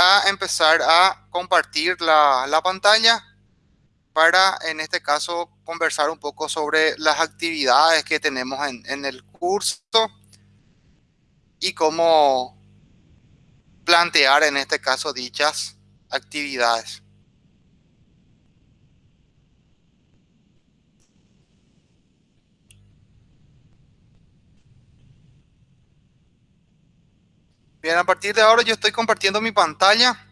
a empezar a compartir la, la pantalla para, en este caso, conversar un poco sobre las actividades que tenemos en, en el curso y cómo plantear, en este caso, dichas actividades. Bien, a partir de ahora yo estoy compartiendo mi pantalla.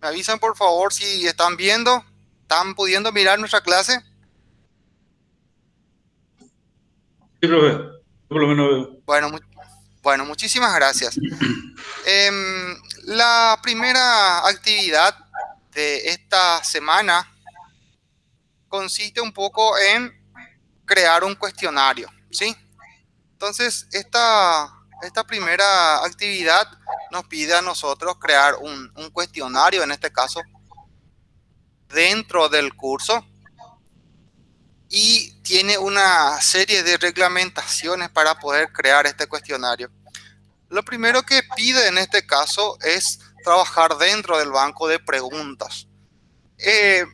Me avisan por favor si están viendo, están pudiendo mirar nuestra clase. Sí, profe. Por lo menos veo. Bueno, bueno, muchísimas gracias. Em, la primera actividad de esta semana consiste un poco en crear un cuestionario, ¿sí? Entonces, esta esta primera actividad nos pide a nosotros crear un, cuestionario, en este caso, dentro del curso y tiene una serie de reglamentaciones para poder crear este cuestionario. Lo primero que pide en este caso es trabajar dentro del banco de preguntas. Eh,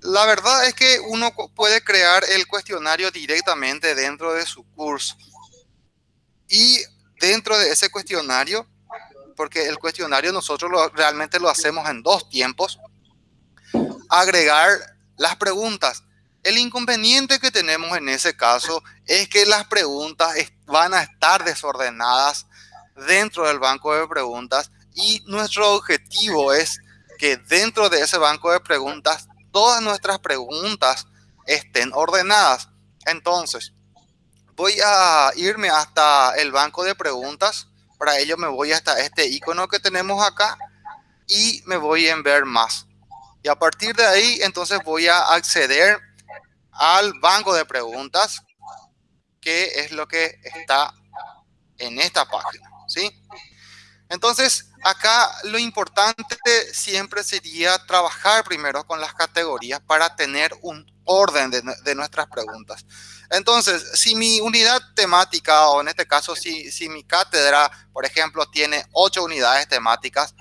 la verdad es que uno puede crear el cuestionario directamente dentro de su curso. Y dentro de ese cuestionario, porque el cuestionario nosotros realmente lo hacemos en dos tiempos, agregar las preguntas. El inconveniente que tenemos en ese caso es que las preguntas van a estar desordenadas dentro del banco de preguntas y nuestro objetivo es que dentro de ese banco de preguntas todas nuestras preguntas estén ordenadas. Entonces, voy a irme hasta el banco de preguntas. Para ello me voy hasta este icono que tenemos acá y me voy en ver más. Y a partir de ahí, entonces voy a acceder al banco de preguntas, que es lo que está en esta página, ¿sí? Entonces, acá lo importante siempre sería trabajar primero con las categorías para tener un orden de, de nuestras preguntas. Entonces, si mi unidad temática, o en este caso, si, si mi cátedra, por ejemplo, tiene ocho unidades temáticas,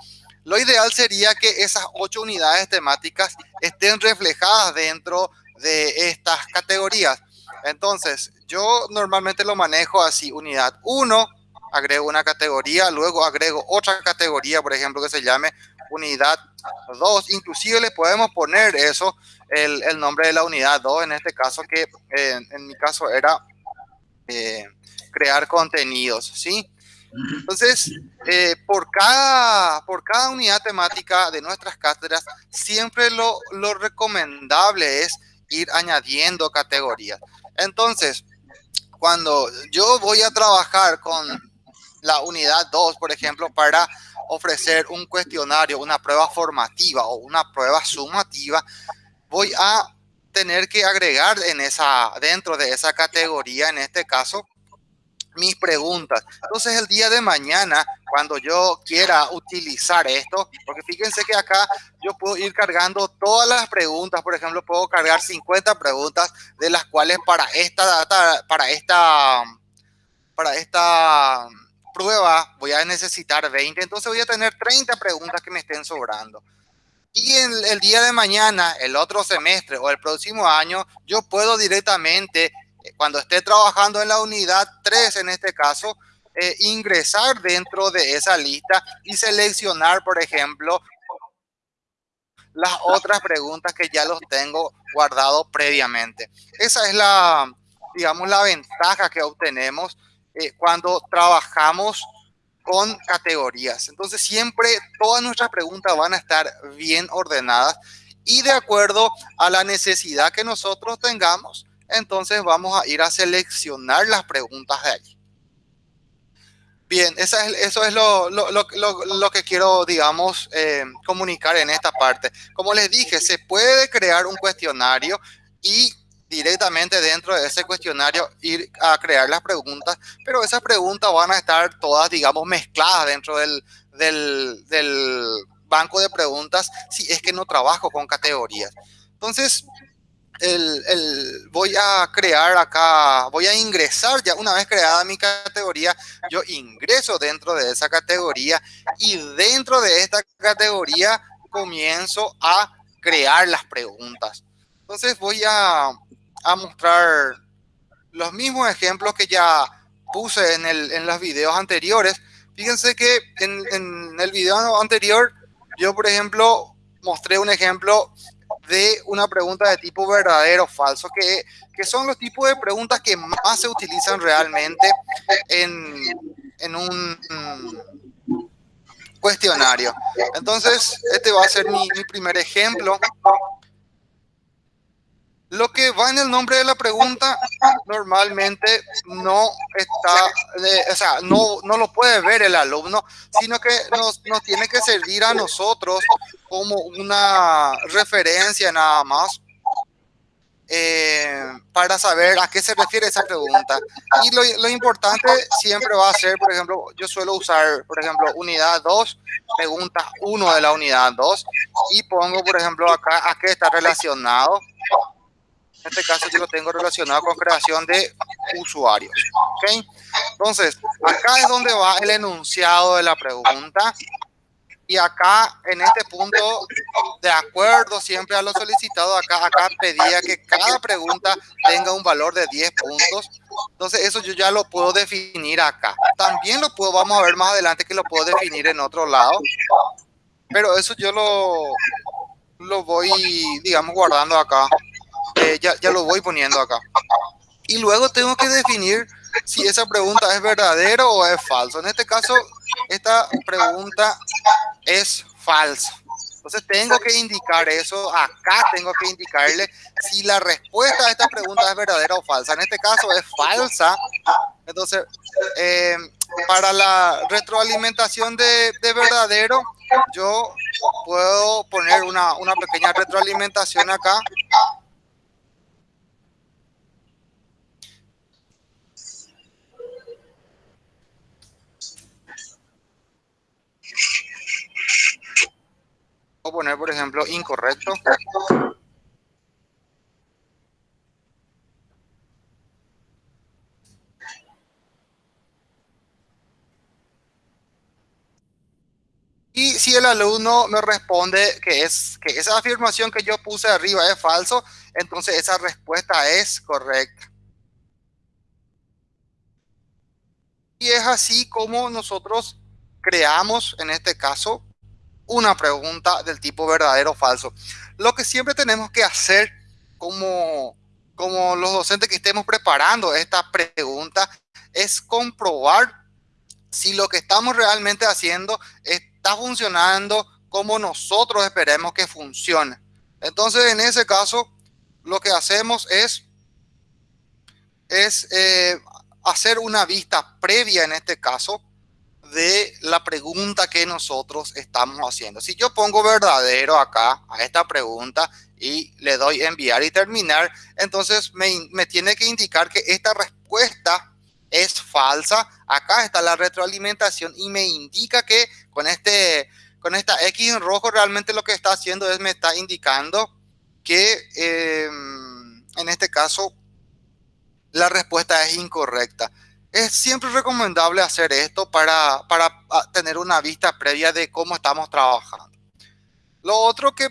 lo ideal sería que esas ocho unidades temáticas estén reflejadas dentro de estas categorías. Entonces, yo normalmente lo manejo así, unidad 1, agrego una categoría, luego agrego otra categoría, por ejemplo, que se llame unidad 2. Inclusive le podemos poner eso el, nombre de la unidad 2, en este caso que en mi caso era eh, crear contenidos, ¿sí? Entonces, eh, por, cada, por cada unidad temática de nuestras cátedras, siempre lo, lo recomendable es ir añadiendo categorías. Entonces, cuando yo voy a trabajar con la unidad 2, por ejemplo, para ofrecer un cuestionario, una prueba formativa o una prueba sumativa, voy a tener que agregar en esa, dentro de esa categoría, en este caso, mis preguntas. Entonces el día de mañana, cuando yo quiera utilizar esto, porque fíjense que acá yo puedo ir cargando todas las preguntas, por ejemplo, puedo cargar 50 preguntas, de las cuales para esta data, para esta, para esta prueba voy a necesitar 20, entonces voy a tener 30 preguntas que me estén sobrando. Y en el día de mañana, el otro semestre o el próximo año, yo puedo directamente, eh, cuando esté trabajando en la unidad 3 en este caso, eh, ingresar dentro de esa lista y seleccionar, por ejemplo, las otras preguntas que ya los tengo guardado previamente. Esa es la, digamos, la ventaja que obtenemos eh, cuando trabajamos con categorías. Entonces siempre todas nuestras preguntas van a estar bien ordenadas y de acuerdo a la necesidad que nosotros tengamos, entonces vamos a ir a seleccionar las preguntas de allí. Bien, eso es lo, que quiero, digamos, eh, comunicar en esta parte. Como les dije, se puede crear un cuestionario y directamente dentro de ese cuestionario ir a crear las preguntas, pero esas preguntas van a estar todas, digamos, mezcladas dentro del, del, banco de preguntas si es que no trabajo con categorías. Entonces, el, voy a crear acá, voy a ingresar ya una vez creada mi categoría, yo ingreso dentro de esa categoría y dentro de esta categoría comienzo a crear las preguntas. Entonces voy a, a mostrar los mismos ejemplos que ya puse en, el, en los videos anteriores. Fíjense que en, en el video anterior yo, por ejemplo, mostré un ejemplo de una pregunta de tipo verdadero o falso, que, que, son los tipos de preguntas que más se utilizan realmente en, en un cuestionario. Entonces, este va a ser mi primer ejemplo. Lo que va en el nombre de la pregunta normalmente no está, o sea, no, no lo puede ver el alumno, sino que nos, nos tiene que servir a nosotros como una referencia nada más eh, para saber a qué se refiere esa pregunta. Y lo, lo, importante siempre va a ser, por ejemplo, yo suelo usar, por ejemplo, unidad 2, pregunta 1 de la unidad 2, y pongo, por ejemplo, acá a qué está relacionado en este caso yo lo tengo relacionado con creación de usuarios. ¿okay? Entonces, acá es donde va el enunciado de la pregunta. Y acá, en este punto, de acuerdo siempre a lo solicitado, acá, acá pedía que cada pregunta tenga un valor de 10 puntos. Entonces, eso yo ya lo puedo definir acá. También lo puedo, vamos a ver más adelante que lo puedo definir en otro lado. Pero eso yo lo, lo voy, digamos, guardando acá. Eh, ya, ya lo voy poniendo acá. Y luego tengo que definir si esa pregunta es verdadera o es falso. En este caso, esta pregunta es falsa. Entonces tengo que indicar eso, acá tengo que indicarle si la respuesta a esta pregunta es verdadera o falsa. En este caso es falsa. Entonces, eh, para la retroalimentación de, de, verdadero, yo puedo poner una, una pequeña retroalimentación acá por ejemplo, incorrecto. Y si el alumno me responde que, es, que esa afirmación que yo puse arriba es falso, entonces esa respuesta es correcta. Y es así como nosotros creamos, en este caso, una pregunta del tipo verdadero o falso. Lo que siempre tenemos que hacer como, como los docentes que estemos preparando esta pregunta es comprobar si lo que estamos realmente haciendo está funcionando como nosotros esperemos que funcione. Entonces, en ese caso, lo que hacemos es, es eh, hacer una vista previa en este caso de la pregunta que nosotros estamos haciendo. Si yo pongo verdadero acá a esta pregunta y le doy enviar y terminar, entonces me, me tiene que indicar que esta respuesta es falsa. Acá está la retroalimentación y me indica que con, este, con esta X en rojo realmente lo que está haciendo es me está indicando que eh, en este caso la respuesta es incorrecta. Es siempre recomendable hacer esto para, para ah, tener una vista previa de cómo estamos trabajando. Lo otro que,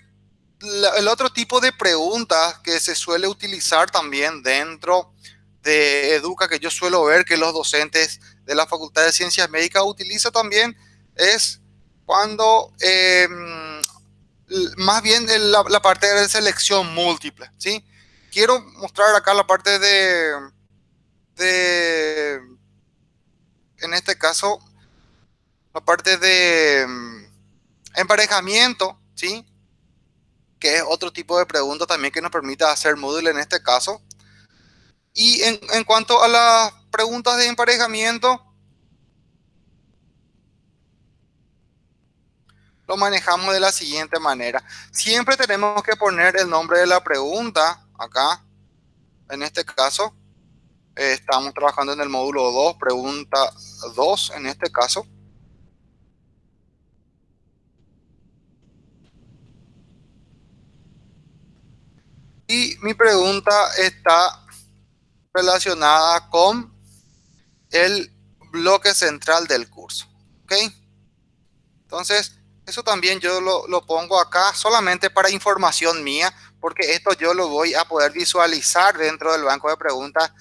el otro tipo de preguntas que se suele utilizar también dentro de Educa, que yo suelo ver que los docentes de la Facultad de Ciencias Médicas utilizan también, es cuando em, más bien la, la, parte de selección múltiple, ¿sí? Quiero mostrar acá la parte de, de en este caso, la parte de mm, emparejamiento, ¿sí? Que es otro tipo de pregunta también que nos permite hacer Moodle en este caso. Y en, en cuanto a las preguntas de emparejamiento, lo manejamos de la siguiente manera. Siempre tenemos que poner el nombre de la pregunta acá, en este caso, estamos trabajando en el módulo 2, pregunta 2 en este caso. Y mi pregunta está relacionada con el bloque central del curso. ¿Ok? Entonces, eso también yo lo, lo, pongo acá solamente para información mía, porque esto yo lo voy a poder visualizar dentro del banco de preguntas.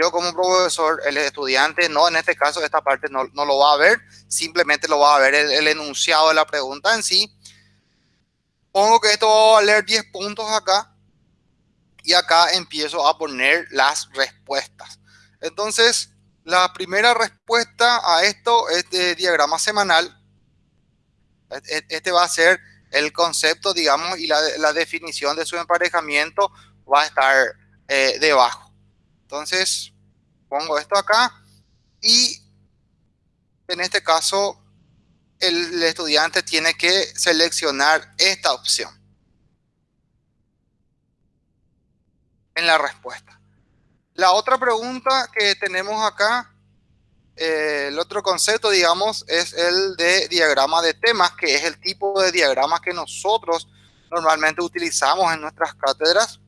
Yo como profesor, el estudiante, no, en este caso esta parte no, no lo va a ver, simplemente lo va a ver el, enunciado de la pregunta en sí. Pongo que esto va a valer 10 puntos acá y acá empiezo a poner las respuestas. Entonces, la primera respuesta a esto es de diagrama semanal. Este va a ser el concepto, digamos, y la, la definición de su emparejamiento va a estar eh, debajo. Entonces, pongo esto acá y en este caso el estudiante tiene que seleccionar esta opción en la respuesta. La otra pregunta que tenemos acá, eh, el otro concepto, digamos, es el de diagrama de temas, que es el tipo de diagrama que nosotros normalmente utilizamos en nuestras cátedras.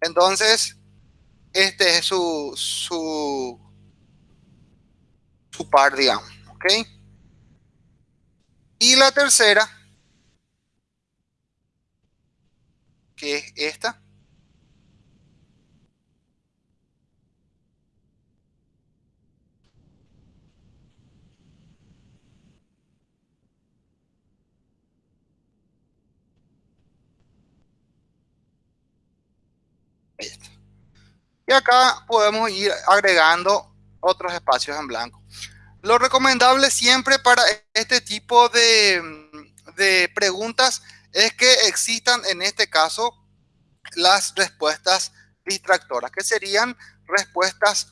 Entonces, este es su, su, su par, digamos, ¿ok? Y la tercera, que es esta. Y acá podemos ir agregando otros espacios en blanco. Lo recomendable siempre para este tipo de, de preguntas es que existan en este caso las respuestas distractoras, que serían respuestas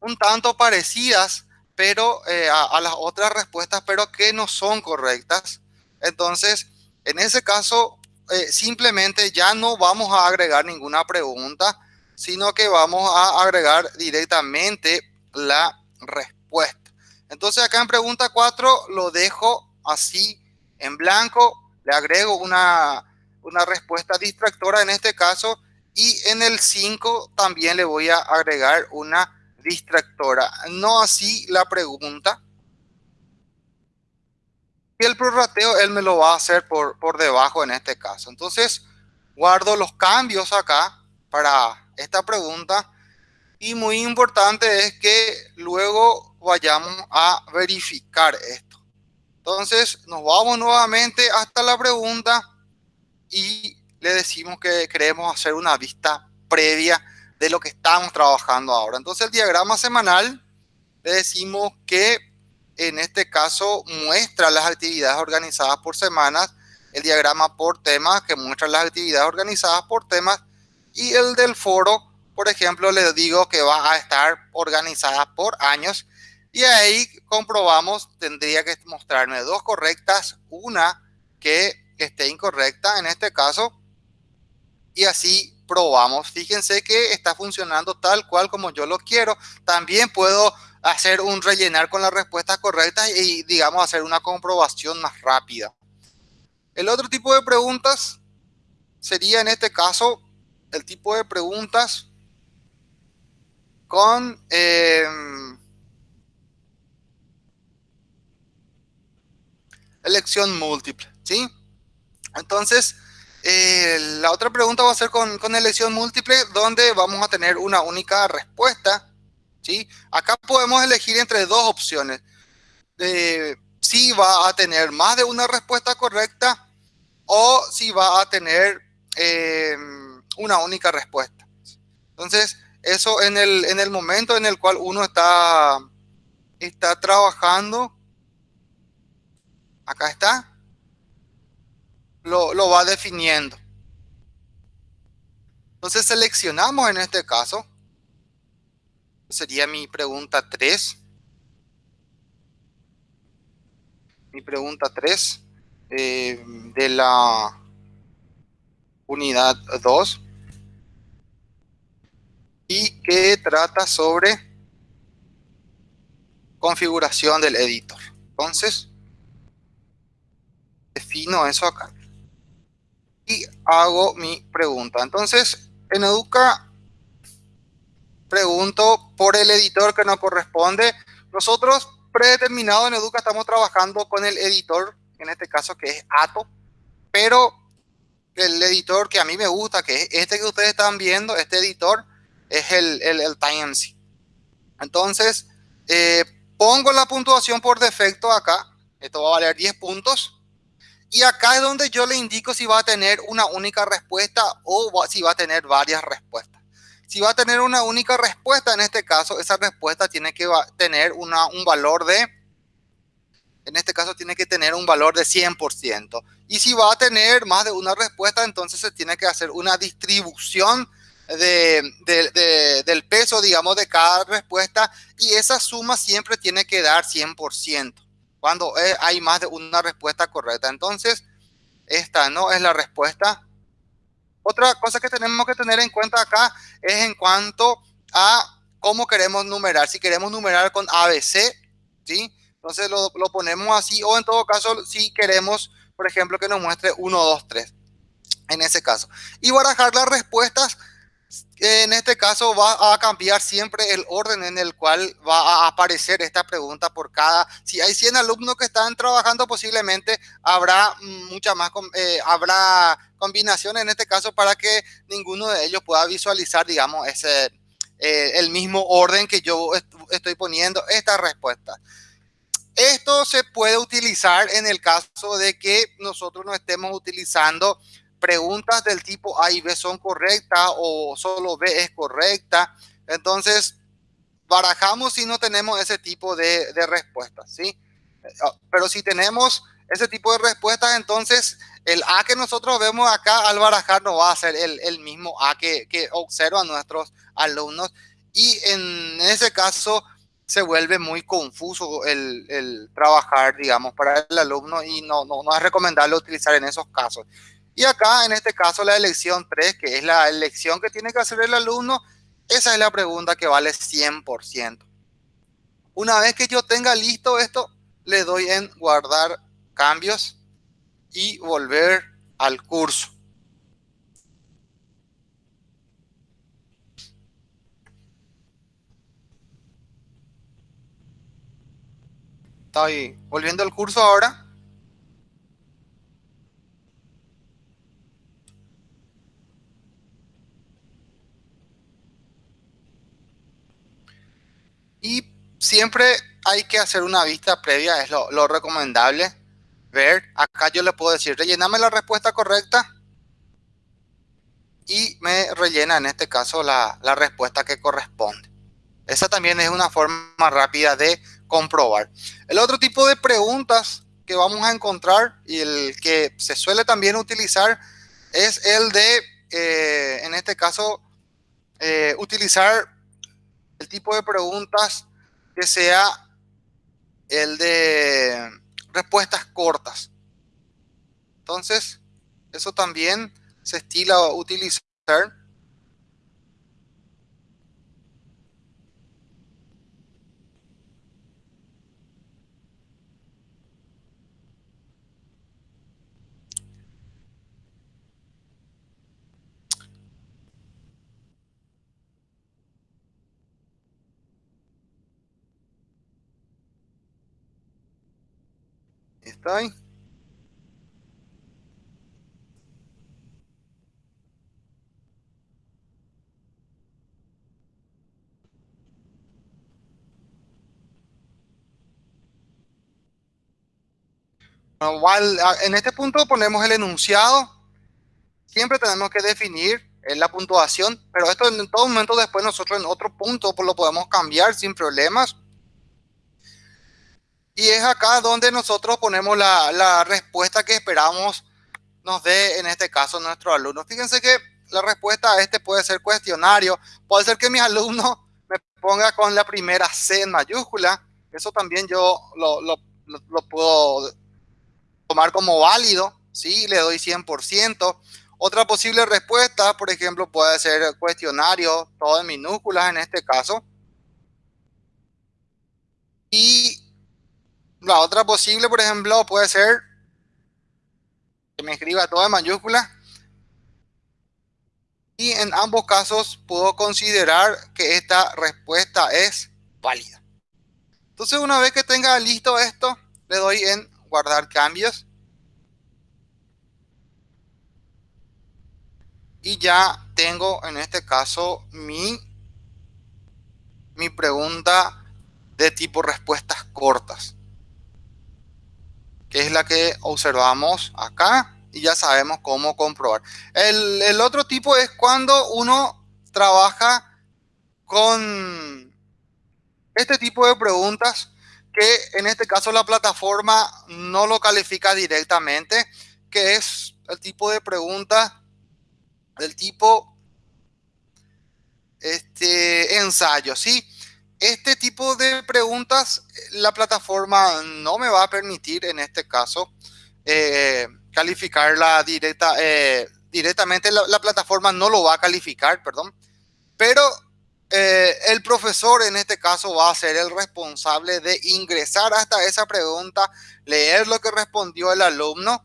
un tanto parecidas pero eh, a, las otras respuestas, pero que no son correctas. Entonces, en ese caso, eh, simplemente ya no vamos a agregar ninguna pregunta, sino que vamos a agregar directamente la respuesta. Entonces acá en pregunta 4 lo dejo así en blanco, le agrego una, una respuesta distractora en este caso y en el 5 también le voy a agregar una distractora. No así la pregunta. Y el prorrateo él me lo va a hacer por, por debajo en este caso. Entonces guardo los cambios acá para esta pregunta y muy importante es que luego vayamos a verificar esto. Entonces nos vamos nuevamente hasta la pregunta y le decimos que queremos hacer una vista previa de lo que estamos trabajando ahora. Entonces el diagrama semanal le decimos que en este caso muestra las actividades organizadas por semanas, el diagrama por temas que muestra las actividades organizadas por temas y el del foro, por ejemplo, le digo que va a estar organizada por años y ahí comprobamos, tendría que mostrarme dos correctas, una que esté incorrecta en este caso y así probamos. Fíjense que está funcionando tal cual como yo lo quiero. También puedo hacer un rellenar con las respuestas correctas y digamos hacer una comprobación más rápida. El otro tipo de preguntas sería en este caso el tipo de preguntas con eh, elección múltiple, ¿sí? Entonces, eh, la otra pregunta va a ser con, con, elección múltiple, donde vamos a tener una única respuesta, ¿sí? Acá podemos elegir entre dos opciones. Eh, si va a tener más de una respuesta correcta o si va a tener eh, una única respuesta. Entonces, eso en el, en el momento en el cual uno está, está trabajando, acá está, lo, lo va definiendo. Entonces seleccionamos en este caso, sería mi pregunta 3. Mi pregunta 3 eh, de la unidad 2 y que trata sobre configuración del editor. Entonces, defino eso acá. y hago mi pregunta. Entonces, en Educa pregunto por el editor que nos corresponde. Nosotros predeterminado en Educa estamos trabajando con el editor, en este caso que es Ato, pero el editor que a mí me gusta, que es este que ustedes están viendo, este editor, es el, el, el Entonces, eh, pongo la puntuación por defecto acá. Esto va a valer 10 puntos. Y acá es donde yo le indico si va a tener una única respuesta o si va a tener varias respuestas. Si va a tener una única respuesta, en este caso, esa respuesta tiene que tener una, un valor de, en este caso tiene que tener un valor de 100%. Y si va a tener más de una respuesta, entonces se tiene que hacer una distribución de, del peso, digamos, de cada respuesta y esa suma siempre tiene que dar 100% cuando eh, hay más de una respuesta correcta. Entonces, esta no es la respuesta. Otra cosa que tenemos que tener en cuenta acá es en cuanto a cómo queremos numerar. Si queremos numerar con ABC, ¿sí? Entonces lo, lo ponemos así o en todo caso si queremos, por ejemplo, que nos muestre 1, 2, 3 en ese caso. Y barajar las respuestas en este caso va a cambiar siempre el orden en el cual va a aparecer esta pregunta por cada, si hay 100 alumnos que están trabajando posiblemente habrá mucha más, eh, habrá combinaciones en este caso para que ninguno de ellos pueda visualizar digamos ese, eh, el mismo orden que yo estoy poniendo esta respuesta. Esto se puede utilizar en el caso de que nosotros no estemos utilizando preguntas del tipo A y B son correctas o solo B es correcta. Entonces, barajamos si no tenemos ese tipo de, de respuestas, ¿sí? Ah, pero si tenemos ese tipo de respuestas, entonces el A que nosotros vemos acá al barajar no va a ser el, el mismo A que, que observan nuestros alumnos. Y en ese caso se vuelve muy confuso el, trabajar, digamos, para el alumno y no, no es recomendable utilizar en esos casos. Y acá, en este caso, la elección 3, que es la elección que tiene que hacer el alumno, esa es la pregunta que vale 100%. Una vez que yo tenga listo esto, le doy en guardar cambios y volver al curso. Estoy volviendo al curso ahora. Y siempre hay que hacer una vista previa, es lo, recomendable. Ver, acá yo le puedo decir, rellename la respuesta correcta y me rellena en este caso la, la respuesta que corresponde. Esa también es una forma rápida de comprobar. El otro tipo de preguntas que vamos a encontrar y el que se suele también utilizar es el de, eh, en este caso, eh, utilizar el tipo de preguntas que sea el de respuestas cortas. Entonces, eso también se estila utilizar. Ahí. en este punto ponemos el enunciado. Siempre tenemos que definir la puntuación, pero esto en todo momento después nosotros en otro punto lo podemos cambiar sin problemas. Y es acá donde nosotros ponemos la, la, respuesta que esperamos nos dé, en este caso, nuestro alumno. Fíjense que la respuesta a este puede ser cuestionario. Puede ser que mi alumno me ponga con la primera C en mayúscula. Eso también yo lo, lo, lo puedo tomar como válido. Sí, le doy 100%. Otra posible respuesta, por ejemplo, puede ser cuestionario, todo en minúsculas en este caso. Y la otra posible, por ejemplo, puede ser que me escriba todo en mayúsculas y en ambos casos puedo considerar que esta respuesta es válida. Entonces una vez que tenga listo esto, le doy en guardar cambios. Y ya tengo en este caso mi, mi pregunta de tipo respuestas cortas. Que es la que observamos acá y ya sabemos cómo comprobar. El, otro tipo es cuando uno trabaja con este tipo de preguntas que en este caso la plataforma no lo califica directamente, que es el tipo de pregunta del tipo este, ensayo, ¿sí? Este tipo de preguntas la plataforma no me va a permitir en este caso eh, calificarla directa, eh, directamente, la, plataforma no lo va a calificar, perdón, pero eh, el profesor en este caso va a ser el responsable de ingresar hasta esa pregunta, leer lo que respondió el alumno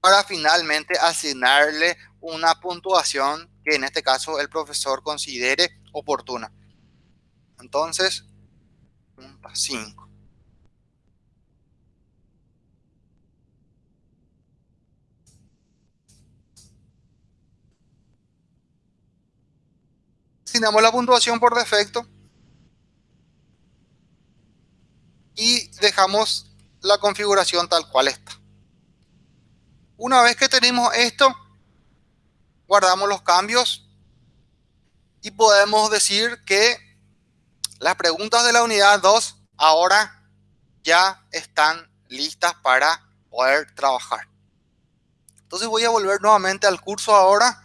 para finalmente asignarle una puntuación que en este caso el profesor considere oportuna. Entonces, 5. asignamos la puntuación por defecto y dejamos la configuración tal cual está. Una vez que tenemos esto, guardamos los cambios y podemos decir que las preguntas de la unidad 2 ahora ya están listas para poder trabajar. Entonces voy a volver nuevamente al curso ahora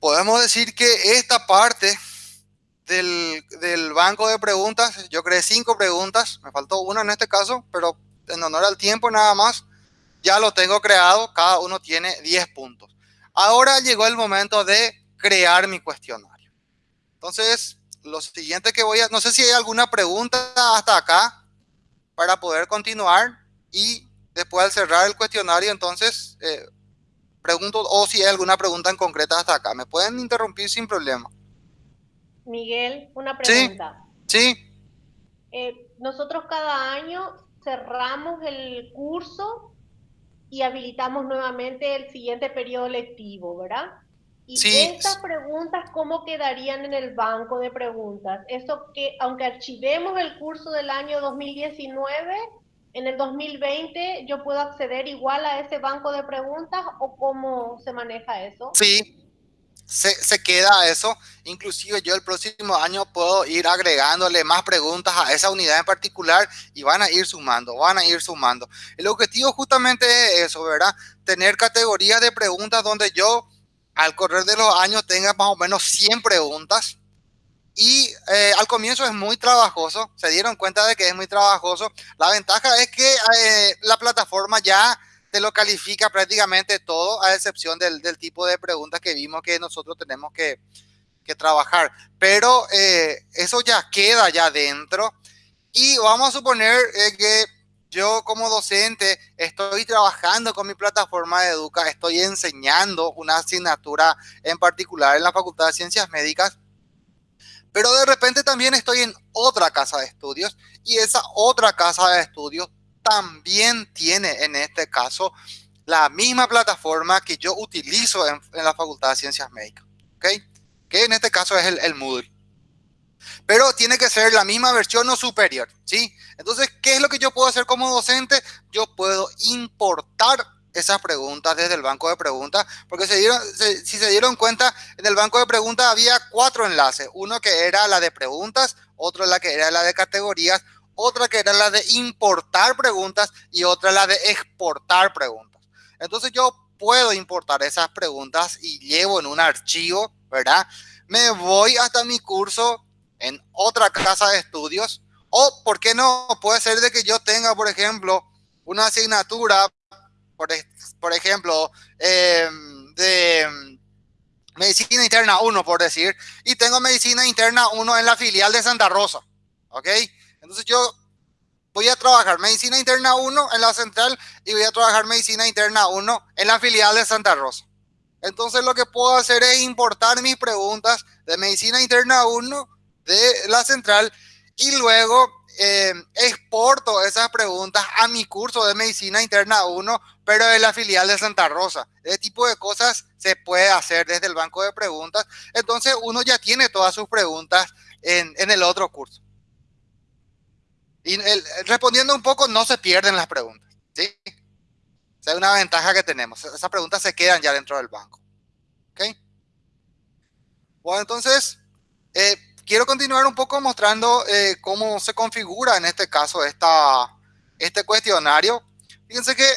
podemos decir que esta parte del, banco de preguntas, yo creé cinco preguntas, me faltó una en este caso, pero en honor al tiempo nada más, ya lo tengo creado, cada uno tiene 10 puntos. Ahora llegó el momento de crear mi cuestionario. Entonces, lo siguiente que voy a, no sé si hay alguna pregunta hasta acá para poder continuar y después al cerrar el cuestionario, entonces eh, pregunto o si hay alguna pregunta en concreta hasta acá. Me pueden interrumpir sin problema. Miguel, una pregunta. Sí. Eh, nosotros cada año cerramos el curso y habilitamos nuevamente el siguiente periodo lectivo, ¿verdad? Y estas preguntas, ¿cómo quedarían en el banco de preguntas? Eso que, aunque archivemos el curso del año 2019, en el 2020 yo puedo acceder igual a ese banco de preguntas o cómo se maneja eso? Sí, se, queda eso. Inclusive yo el próximo año puedo ir agregándole más preguntas a esa unidad en particular y van a ir sumando, van a ir sumando. El objetivo justamente es eso, ¿verdad? Tener categorías de preguntas donde yo al correr de los años tenga más o menos 100 preguntas y eh, al comienzo es muy trabajoso, se dieron cuenta de que es muy trabajoso. La ventaja es que eh, la plataforma ya te lo califica prácticamente todo, a excepción del, del, tipo de preguntas que vimos que nosotros tenemos que, que trabajar. Pero eh, eso ya queda ya dentro. Y vamos a suponer que yo como docente estoy trabajando con mi plataforma de Educa, estoy enseñando una asignatura en particular en la Facultad de Ciencias Médicas pero de repente también estoy en otra casa de estudios y esa otra casa de estudios también tiene en este caso la misma plataforma que yo utilizo en, la Facultad de Ciencias Médicas, ¿ok? Que en este caso es el, el Moodle. Pero tiene que ser la misma versión o superior, ¿sí? Entonces, ¿qué es lo que yo puedo hacer como docente? Yo puedo importar esas preguntas desde el banco de preguntas, porque se dieron, si se dieron cuenta, en el banco de preguntas había cuatro enlaces, uno que era la de preguntas, otro la que era la de categorías, otra que era la de importar preguntas y otra la de exportar preguntas. Entonces yo puedo importar esas preguntas y llevo en un archivo, ¿verdad? Me voy hasta mi curso en otra casa de estudios o, ¿por qué no? Puede ser de que yo tenga, por ejemplo, una asignatura por, ejemplo, em, de medicina interna 1, por decir, y tengo medicina interna 1 en la filial de Santa Rosa, ¿ok? Entonces yo voy a trabajar medicina interna 1 en la central y voy a trabajar medicina interna 1 en la filial de Santa Rosa. Entonces lo que puedo hacer es importar mis preguntas de medicina interna 1 de la central y luego eh, exporto esas preguntas a mi curso de medicina interna 1, pero de la filial de Santa Rosa. Ese tipo de cosas se puede hacer desde el banco de preguntas. Entonces uno ya tiene todas sus preguntas en, en el otro curso. Y respondiendo un poco, no se pierden las preguntas. ¿sí? Esa es una ventaja que tenemos. Esas preguntas se quedan ya dentro del banco. ¿Ok? Bueno, entonces, eh, quiero continuar un poco mostrando eh, cómo se configura en este caso esta, este cuestionario. Fíjense que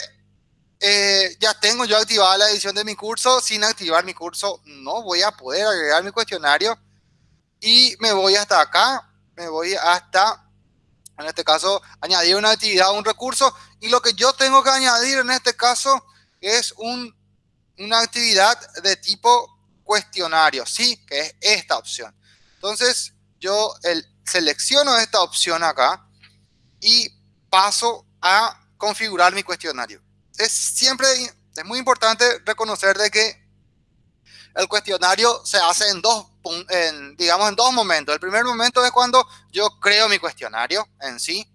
eh, ya tengo yo activada la edición de mi curso. Sin activar mi curso no voy a poder agregar mi cuestionario. Y me voy hasta acá. Me voy hasta en este caso, añadir una actividad, un recurso. Y lo que yo tengo que añadir en este caso es un, una actividad de tipo cuestionario, ¿sí? Que es esta opción. Entonces, yo el, selecciono esta opción acá y paso a configurar mi cuestionario. Es siempre, es muy importante reconocer de que el cuestionario se hace en dos en, digamos, en dos momentos. El primer momento es cuando yo creo mi cuestionario en sí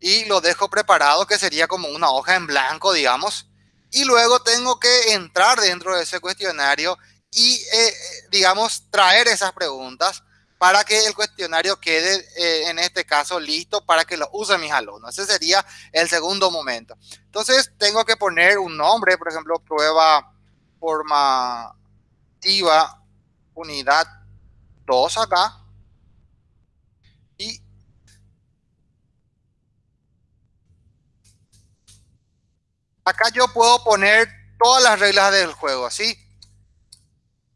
y lo dejo preparado, que sería como una hoja en blanco, digamos. Y luego tengo que entrar dentro de ese cuestionario y, eh, digamos, traer esas preguntas para que el cuestionario quede, eh, en este caso, listo para que lo usen mis alumnos. Ese sería el segundo momento. Entonces, tengo que poner un nombre, por ejemplo, prueba formativa unidad 2 acá. Y acá yo puedo poner todas las reglas del juego, ¿sí?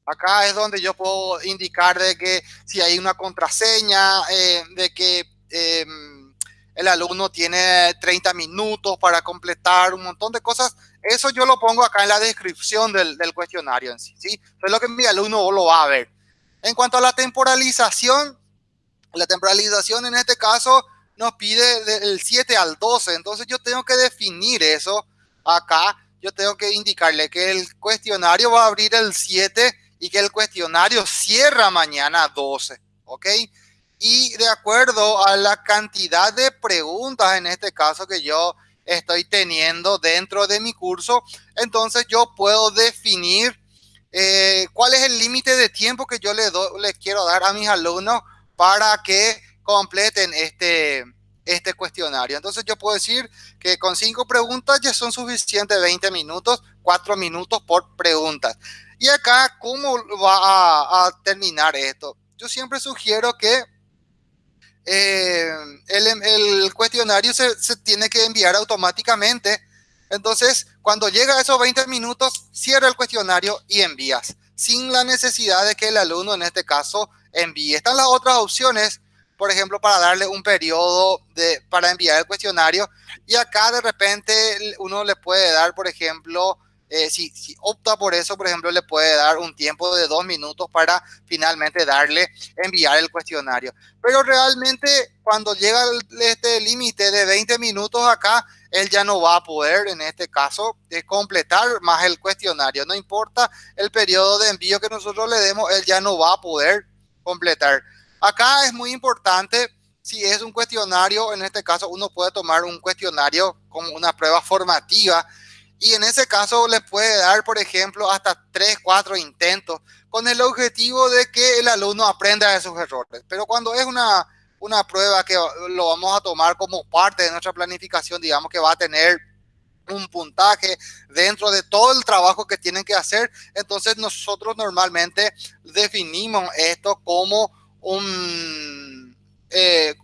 Acá es donde yo puedo indicar de que si hay una contraseña, eh, de que em, el alumno tiene 30 minutos para completar un montón de cosas. Eso yo lo pongo acá en la descripción del, cuestionario en sí, es lo que mi alumno lo va a ver. En cuanto a la temporalización, la temporalización en este caso nos pide del 7 al 12, entonces yo tengo que definir eso acá. Yo tengo que indicarle que el cuestionario va a abrir el 7 y que el cuestionario cierra mañana 12, ¿ok? Y de acuerdo a la cantidad de preguntas en este caso que yo estoy teniendo dentro de mi curso, entonces yo puedo definir eh, cuál es el límite de tiempo que yo le les quiero dar a mis alumnos para que completen este, este cuestionario. Entonces yo puedo decir que con cinco preguntas ya son suficientes 20 minutos, cuatro minutos por preguntas. Y acá, ¿cómo va a terminar esto? Yo siempre sugiero que eh, el, cuestionario se, tiene que enviar automáticamente. Entonces, cuando llega a esos 20 minutos, cierra el cuestionario y envías, sin la necesidad de que el alumno, en este caso, envíe. Están las otras opciones, por ejemplo, para darle un periodo de, para enviar el cuestionario. Y acá de repente uno le puede dar, por ejemplo, eh, si, opta por eso, por ejemplo, le puede dar un tiempo de dos minutos para finalmente darle, enviar el cuestionario. Pero realmente cuando llega este límite de 20 minutos acá, él ya no va a poder, en este caso, de completar más el cuestionario. No importa el periodo de envío que nosotros le demos, él ya no va a poder completar. Acá es muy importante, si es un cuestionario, en este caso uno puede tomar un cuestionario como una prueba formativa, y en ese caso le puede dar, por ejemplo, hasta 3, 4 intentos con el objetivo de que el alumno aprenda de sus errores. Pero cuando es una, una prueba que lo vamos a tomar como parte de nuestra planificación, digamos que va a tener un puntaje dentro de todo el trabajo que tienen que hacer, entonces nosotros normalmente definimos esto como un, eh,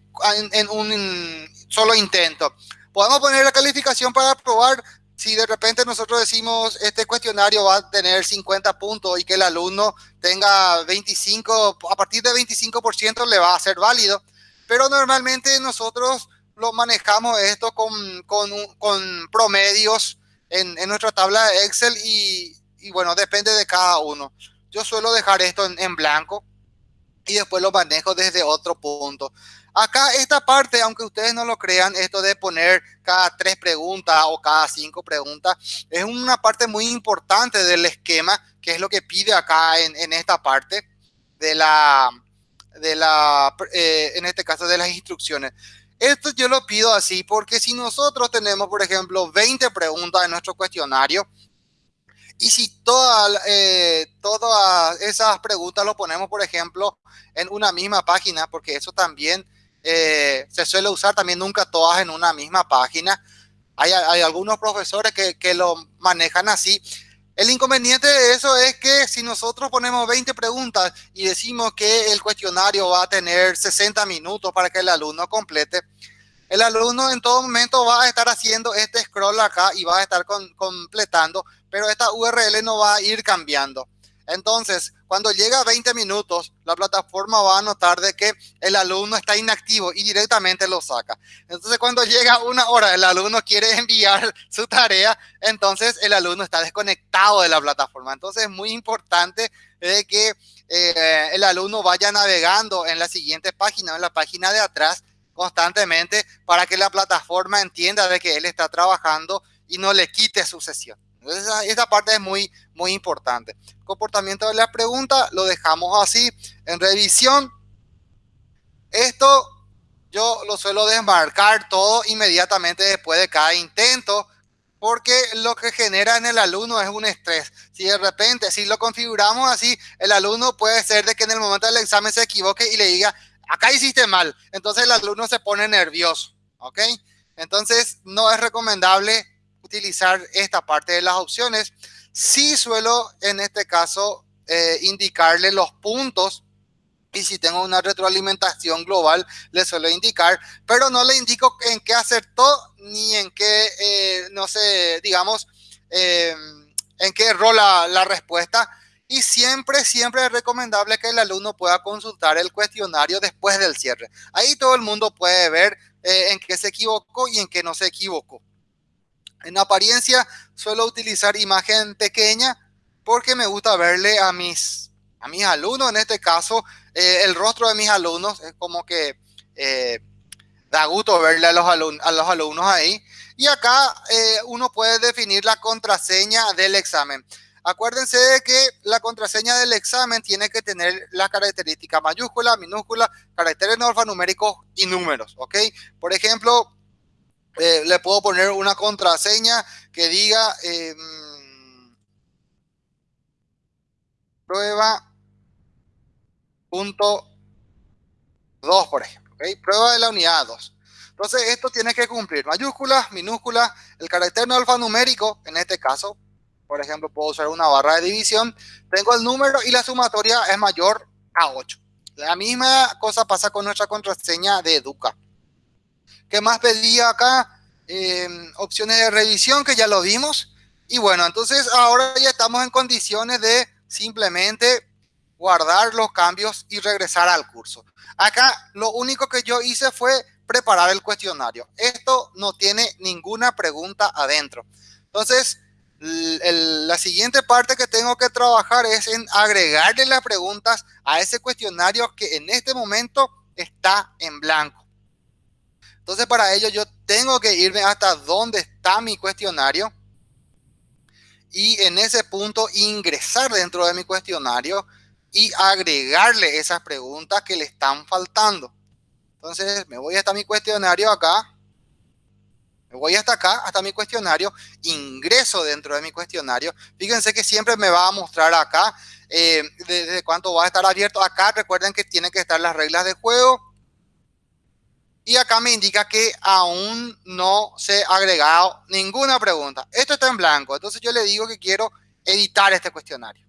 en un solo intento. Podemos poner la calificación para probar si de repente nosotros decimos este cuestionario va a tener 50 puntos y que el alumno tenga 25, a partir de 25% le va a ser válido, pero normalmente nosotros lo manejamos esto con, con, promedios en, en, nuestra tabla de Excel y, bueno, depende de cada uno. Yo suelo dejar esto en blanco y después lo manejo desde otro punto. Acá esta parte, aunque ustedes no lo crean, esto de poner cada tres preguntas o cada cinco preguntas, es una parte muy importante del esquema, que es lo que pide acá en, esta parte de la, de la eh, en este caso de las instrucciones. Esto yo lo pido así porque si nosotros tenemos, por ejemplo, 20 preguntas en nuestro cuestionario, y si toda, eh, todas esas preguntas lo ponemos, por ejemplo, en una misma página, porque eso también eh, se suele usar también nunca todas en una misma página. Hay, algunos profesores que, que, lo manejan así. El inconveniente de eso es que si nosotros ponemos 20 preguntas y decimos que el cuestionario va a tener 60 minutos para que el alumno complete, el alumno en todo momento va a estar haciendo este scroll acá y va a estar completando, pero esta URL no va a ir cambiando. Entonces, cuando llega a 20 minutos, la plataforma va a notar de que el alumno está inactivo y directamente lo saca. Entonces, cuando llega una hora, el alumno quiere enviar su tarea, entonces el alumno está desconectado de la plataforma. Entonces, es muy importante de que eh, el alumno vaya navegando en la siguiente página, en la página de atrás, constantemente para que la plataforma entienda de que él está trabajando y no le quite su sesión. Entonces, esa, parte es muy, muy importante. Comportamiento de la pregunta, lo dejamos así. En revisión, esto yo lo suelo desmarcar todo inmediatamente después de cada intento, porque lo que genera en el alumno es un estrés. Si de repente, si lo configuramos así, el alumno puede ser de que en el momento del examen se equivoque y le diga, acá hiciste mal. Entonces el alumno se pone nervioso, ¿ok? Entonces no es recomendable utilizar esta parte de las opciones. Sí suelo en este caso eh, indicarle los puntos y si tengo una retroalimentación global le suelo indicar, pero no le indico en qué acertó ni en qué, eh, no sé, digamos, eh, en qué erró la, la respuesta. Y siempre, siempre es recomendable que el alumno pueda consultar el cuestionario después del cierre. Ahí todo el mundo puede ver en qué se equivocó y en qué no se equivocó. En apariencia suelo utilizar imagen pequeña porque me gusta verle a mis, a mis alumnos, en este caso eh, el rostro de mis alumnos, es como que eh, da gusto verle a los, alumnos, a los alumnos ahí. Y acá eh, uno puede definir la contraseña del examen. Acuérdense de que la contraseña del examen tiene que tener las características mayúscula, minúscula, caracteres alfanuméricos y números, ¿ok? Por ejemplo, eh, le puedo poner una contraseña que diga eh, prueba punto 2, por ejemplo. Prueba de la unidad 2. Entonces, esto tiene que cumplir mayúsculas, minúsculas, el carácter no alfanumérico, en este caso, por ejemplo, puedo usar una barra de división, tengo el número y la sumatoria es mayor a 8. La misma cosa pasa con nuestra contraseña de Educa. ¿Qué más pedía acá? Em, opciones de revisión que ya lo vimos. Y bueno, entonces ahora ya estamos en condiciones de simplemente guardar los cambios y regresar al curso. Acá lo único que yo hice fue preparar el cuestionario. Esto no tiene ninguna pregunta adentro. Entonces, la siguiente parte que tengo que trabajar es en agregarle las preguntas a ese cuestionario que en este momento está en blanco. Entonces, para ello yo tengo que irme hasta donde está mi cuestionario y en ese punto ingresar dentro de mi cuestionario y agregarle esas preguntas que le están faltando. Entonces, me voy hasta mi cuestionario acá. Me voy hasta acá, hasta mi cuestionario, ingreso dentro de mi cuestionario. Fíjense que siempre me va a mostrar acá eh, desde cuánto va a estar abierto. Acá recuerden que tienen que estar las reglas de juego y acá me indica que aún no se ha agregado ninguna pregunta. Esto está en blanco, entonces yo le digo que quiero editar este cuestionario.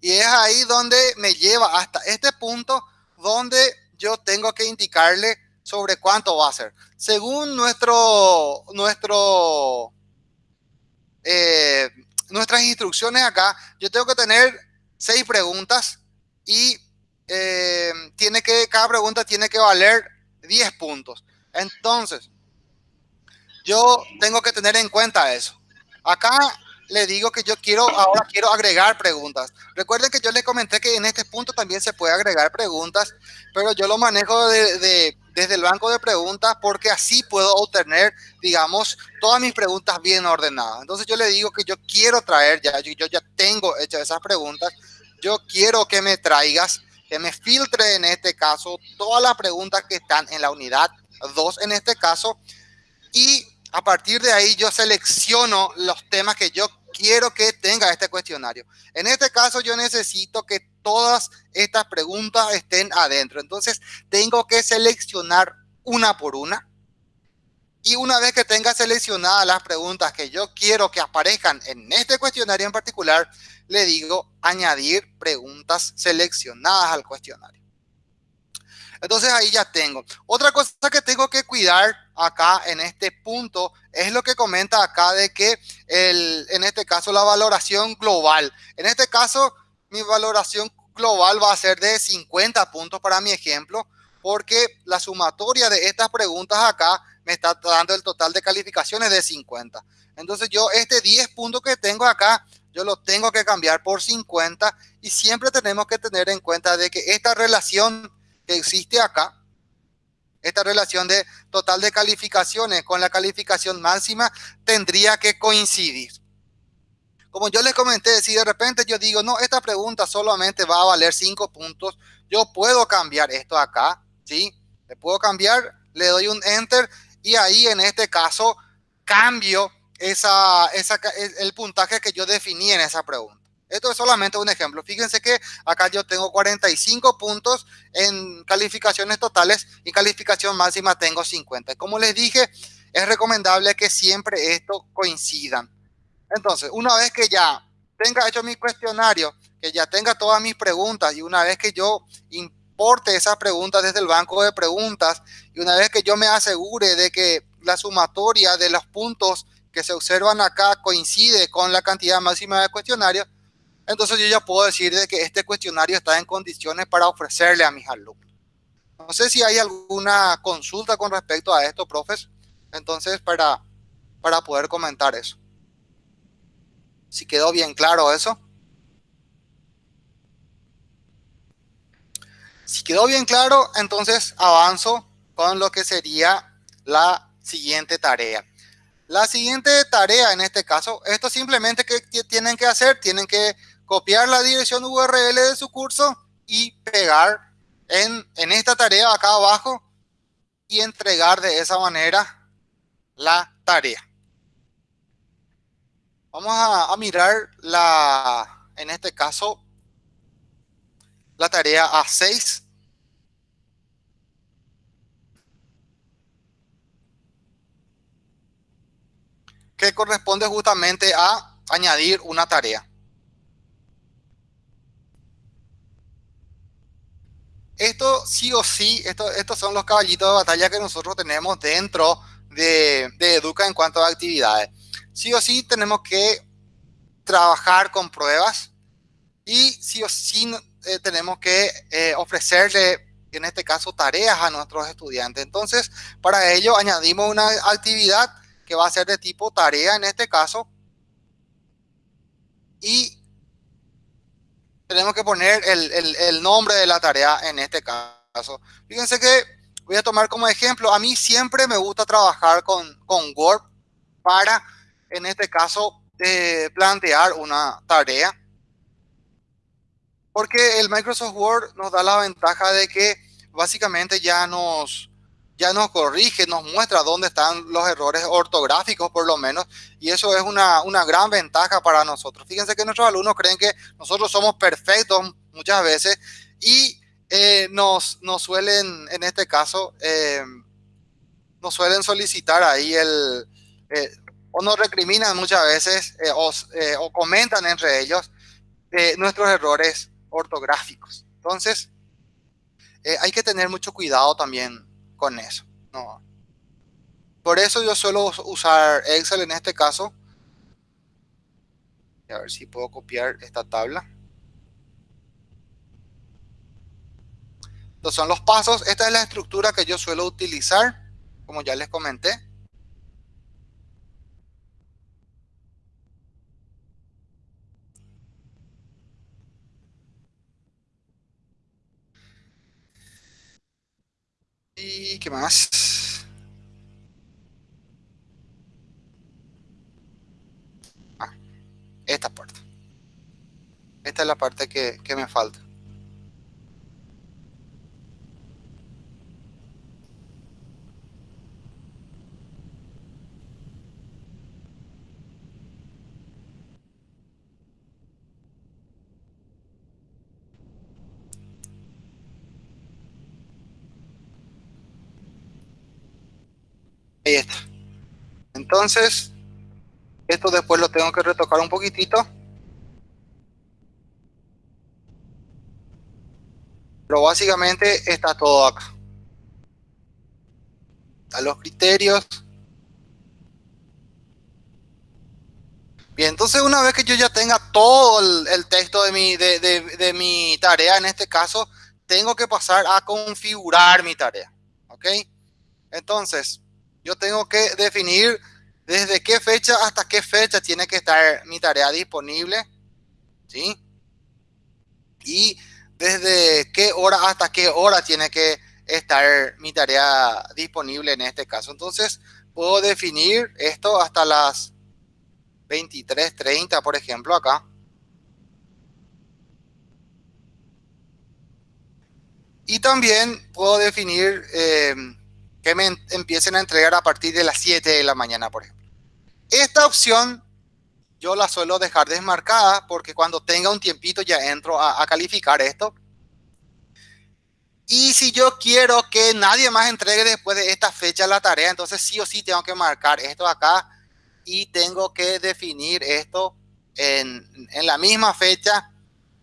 Y es ahí donde me lleva hasta este punto donde yo tengo que indicarle sobre cuánto va a ser. Según nuestro, nuestro, eh, nuestras instrucciones acá, yo tengo que tener seis preguntas y eh, tiene que, cada pregunta tiene que valer 10 puntos. Entonces, yo tengo que tener en cuenta eso. Acá le digo que yo quiero, ahora quiero agregar preguntas. Recuerden que yo les comenté que en este punto también se puede agregar preguntas, pero yo lo manejo de, desde el banco de preguntas porque así puedo obtener, digamos, todas mis preguntas bien ordenadas. Entonces yo le digo que yo quiero traer ya, yo, yo ya tengo hechas esas preguntas, yo quiero que me traigas, que me filtre en este caso todas las preguntas que están en la unidad 2 en este caso y a partir de ahí yo selecciono los temas que yo quiero que tenga este cuestionario. En este caso yo necesito que todas estas preguntas estén adentro. Entonces tengo que seleccionar una por una. Y una vez que tenga seleccionadas las preguntas que yo quiero que aparezcan en este cuestionario en particular, le digo añadir preguntas seleccionadas al cuestionario. Entonces ahí ya tengo. Otra cosa que tengo que cuidar acá en este punto es lo que comenta acá de que el, en este caso la valoración global. En este caso mi valoración global va a ser de 50 puntos para mi ejemplo porque la sumatoria de estas preguntas acá me está dando el total de calificaciones de 50. Entonces yo este 10 puntos que tengo acá, yo lo tengo que cambiar por 50 y siempre tenemos que tener en cuenta de que esta relación que existe acá, esta relación de total de calificaciones con la calificación máxima tendría que coincidir. Como yo les comenté, si de repente yo digo, no, esta pregunta solamente va a valer cinco puntos, yo puedo cambiar esto acá, ¿sí? Le puedo cambiar, le doy un enter y ahí en este caso cambio esa, esa, el puntaje que yo definí en esa pregunta. Esto es solamente un ejemplo. Fíjense que acá yo tengo 45 puntos en calificaciones totales y calificación máxima tengo 50. Como les dije, es recomendable que siempre esto coincidan. Entonces, una vez que ya tenga hecho mi cuestionario, que ya tenga todas mis preguntas y una vez que yo importe esas preguntas desde el banco de preguntas y una vez que yo me asegure de que la sumatoria de los puntos que se observan acá coincide con la cantidad máxima de cuestionarios, entonces yo ya puedo decir de que este cuestionario está en condiciones para ofrecerle a mis alumnos. No sé si hay alguna consulta con respecto a esto, profes. Entonces, para, para poder comentar eso. Si quedó bien claro eso. Si quedó bien claro, entonces avanzo con lo que sería la siguiente tarea. La siguiente tarea en este caso, esto simplemente que tienen que hacer, tienen que copiar la dirección URL de su curso y pegar en, esta tarea acá abajo y entregar de esa manera la tarea. Vamos a, a, mirar la, en este caso, la tarea A6. Que corresponde justamente a añadir una tarea. Esto sí o sí, esto, estos son los caballitos de batalla que nosotros tenemos dentro de, Educa en cuanto a actividades. Sí o sí tenemos que trabajar con pruebas y sí o sí eh, tenemos que eh, ofrecerle, en este caso, tareas a nuestros estudiantes. Entonces, para ello añadimos una actividad que va a ser de tipo tarea en este caso y tenemos que poner el, nombre de la tarea en este caso. Fíjense que voy a tomar como ejemplo, a mí siempre me gusta trabajar con, con Word para, en este caso, eh, plantear una tarea. Porque el Microsoft Word nos da la ventaja de que básicamente ya nos, ya nos corrige, nos muestra dónde están los errores ortográficos por lo menos, y eso es una, una, gran ventaja para nosotros. Fíjense que nuestros alumnos creen que nosotros somos perfectos muchas veces y eh, nos, nos, suelen, en este caso, eh, nos suelen solicitar ahí el, eh, o nos recriminan muchas veces o, o, comentan entre ellos nuestros errores ortográficos. Entonces, hay que tener mucho cuidado también con eso. Por eso yo suelo usar Excel en este caso. A ver si puedo copiar esta tabla. Estos son los pasos. Esta es la estructura que yo suelo utilizar, como ya les comenté. ¿Y qué más? Ah, esta parte. Esta es la parte que, que me falta. Está. Entonces, esto después lo tengo que retocar un poquitito. Pero básicamente está todo acá. Están los criterios. Bien, entonces una vez que yo ya tenga todo el, texto de mi, de, de mi tarea, en este caso, tengo que pasar a configurar mi tarea. ¿Ok? Entonces, yo tengo que definir desde qué fecha hasta qué fecha tiene que estar mi tarea disponible. ¿Sí? Y desde qué hora hasta qué hora tiene que estar mi tarea disponible en este caso. Entonces, puedo definir esto hasta las 23.30, por ejemplo, acá. Y también puedo definir eh, que me empiecen a entregar a partir de las 7 de la mañana, por ejemplo. Esta opción yo la suelo dejar desmarcada porque cuando tenga un tiempito ya entro a, calificar esto. Y si yo quiero que nadie más entregue después de esta fecha la tarea, entonces sí o sí tengo que marcar esto acá y tengo que definir esto en, en la misma fecha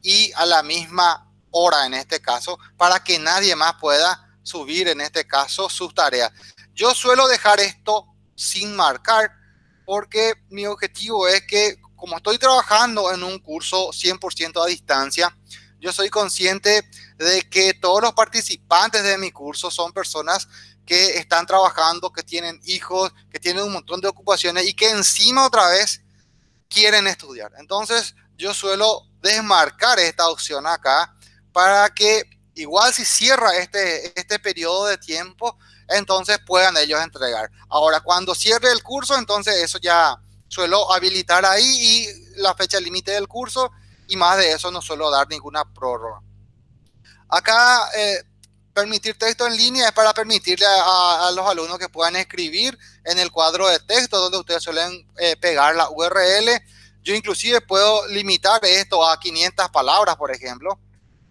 y a la misma hora en este caso para que nadie más pueda subir en este caso sus tareas. Yo suelo dejar esto sin marcar porque mi objetivo es que como estoy trabajando en un curso 100% a distancia, yo soy consciente de que todos los participantes de mi curso son personas que están trabajando, que tienen hijos, que tienen un montón de ocupaciones y que encima otra vez quieren estudiar. Entonces yo suelo desmarcar esta opción acá para que igual si cierra este, este periodo de tiempo, entonces puedan ellos entregar. Ahora, cuando cierre el curso, entonces eso ya suelo habilitar ahí y la fecha límite del curso y más de eso no suelo dar ninguna prórroga. Acá, eh, permitir texto en línea es para permitirle a, los alumnos que puedan escribir en el cuadro de texto donde ustedes suelen eh, pegar la URL. Yo inclusive puedo limitar esto a 500 palabras, por ejemplo.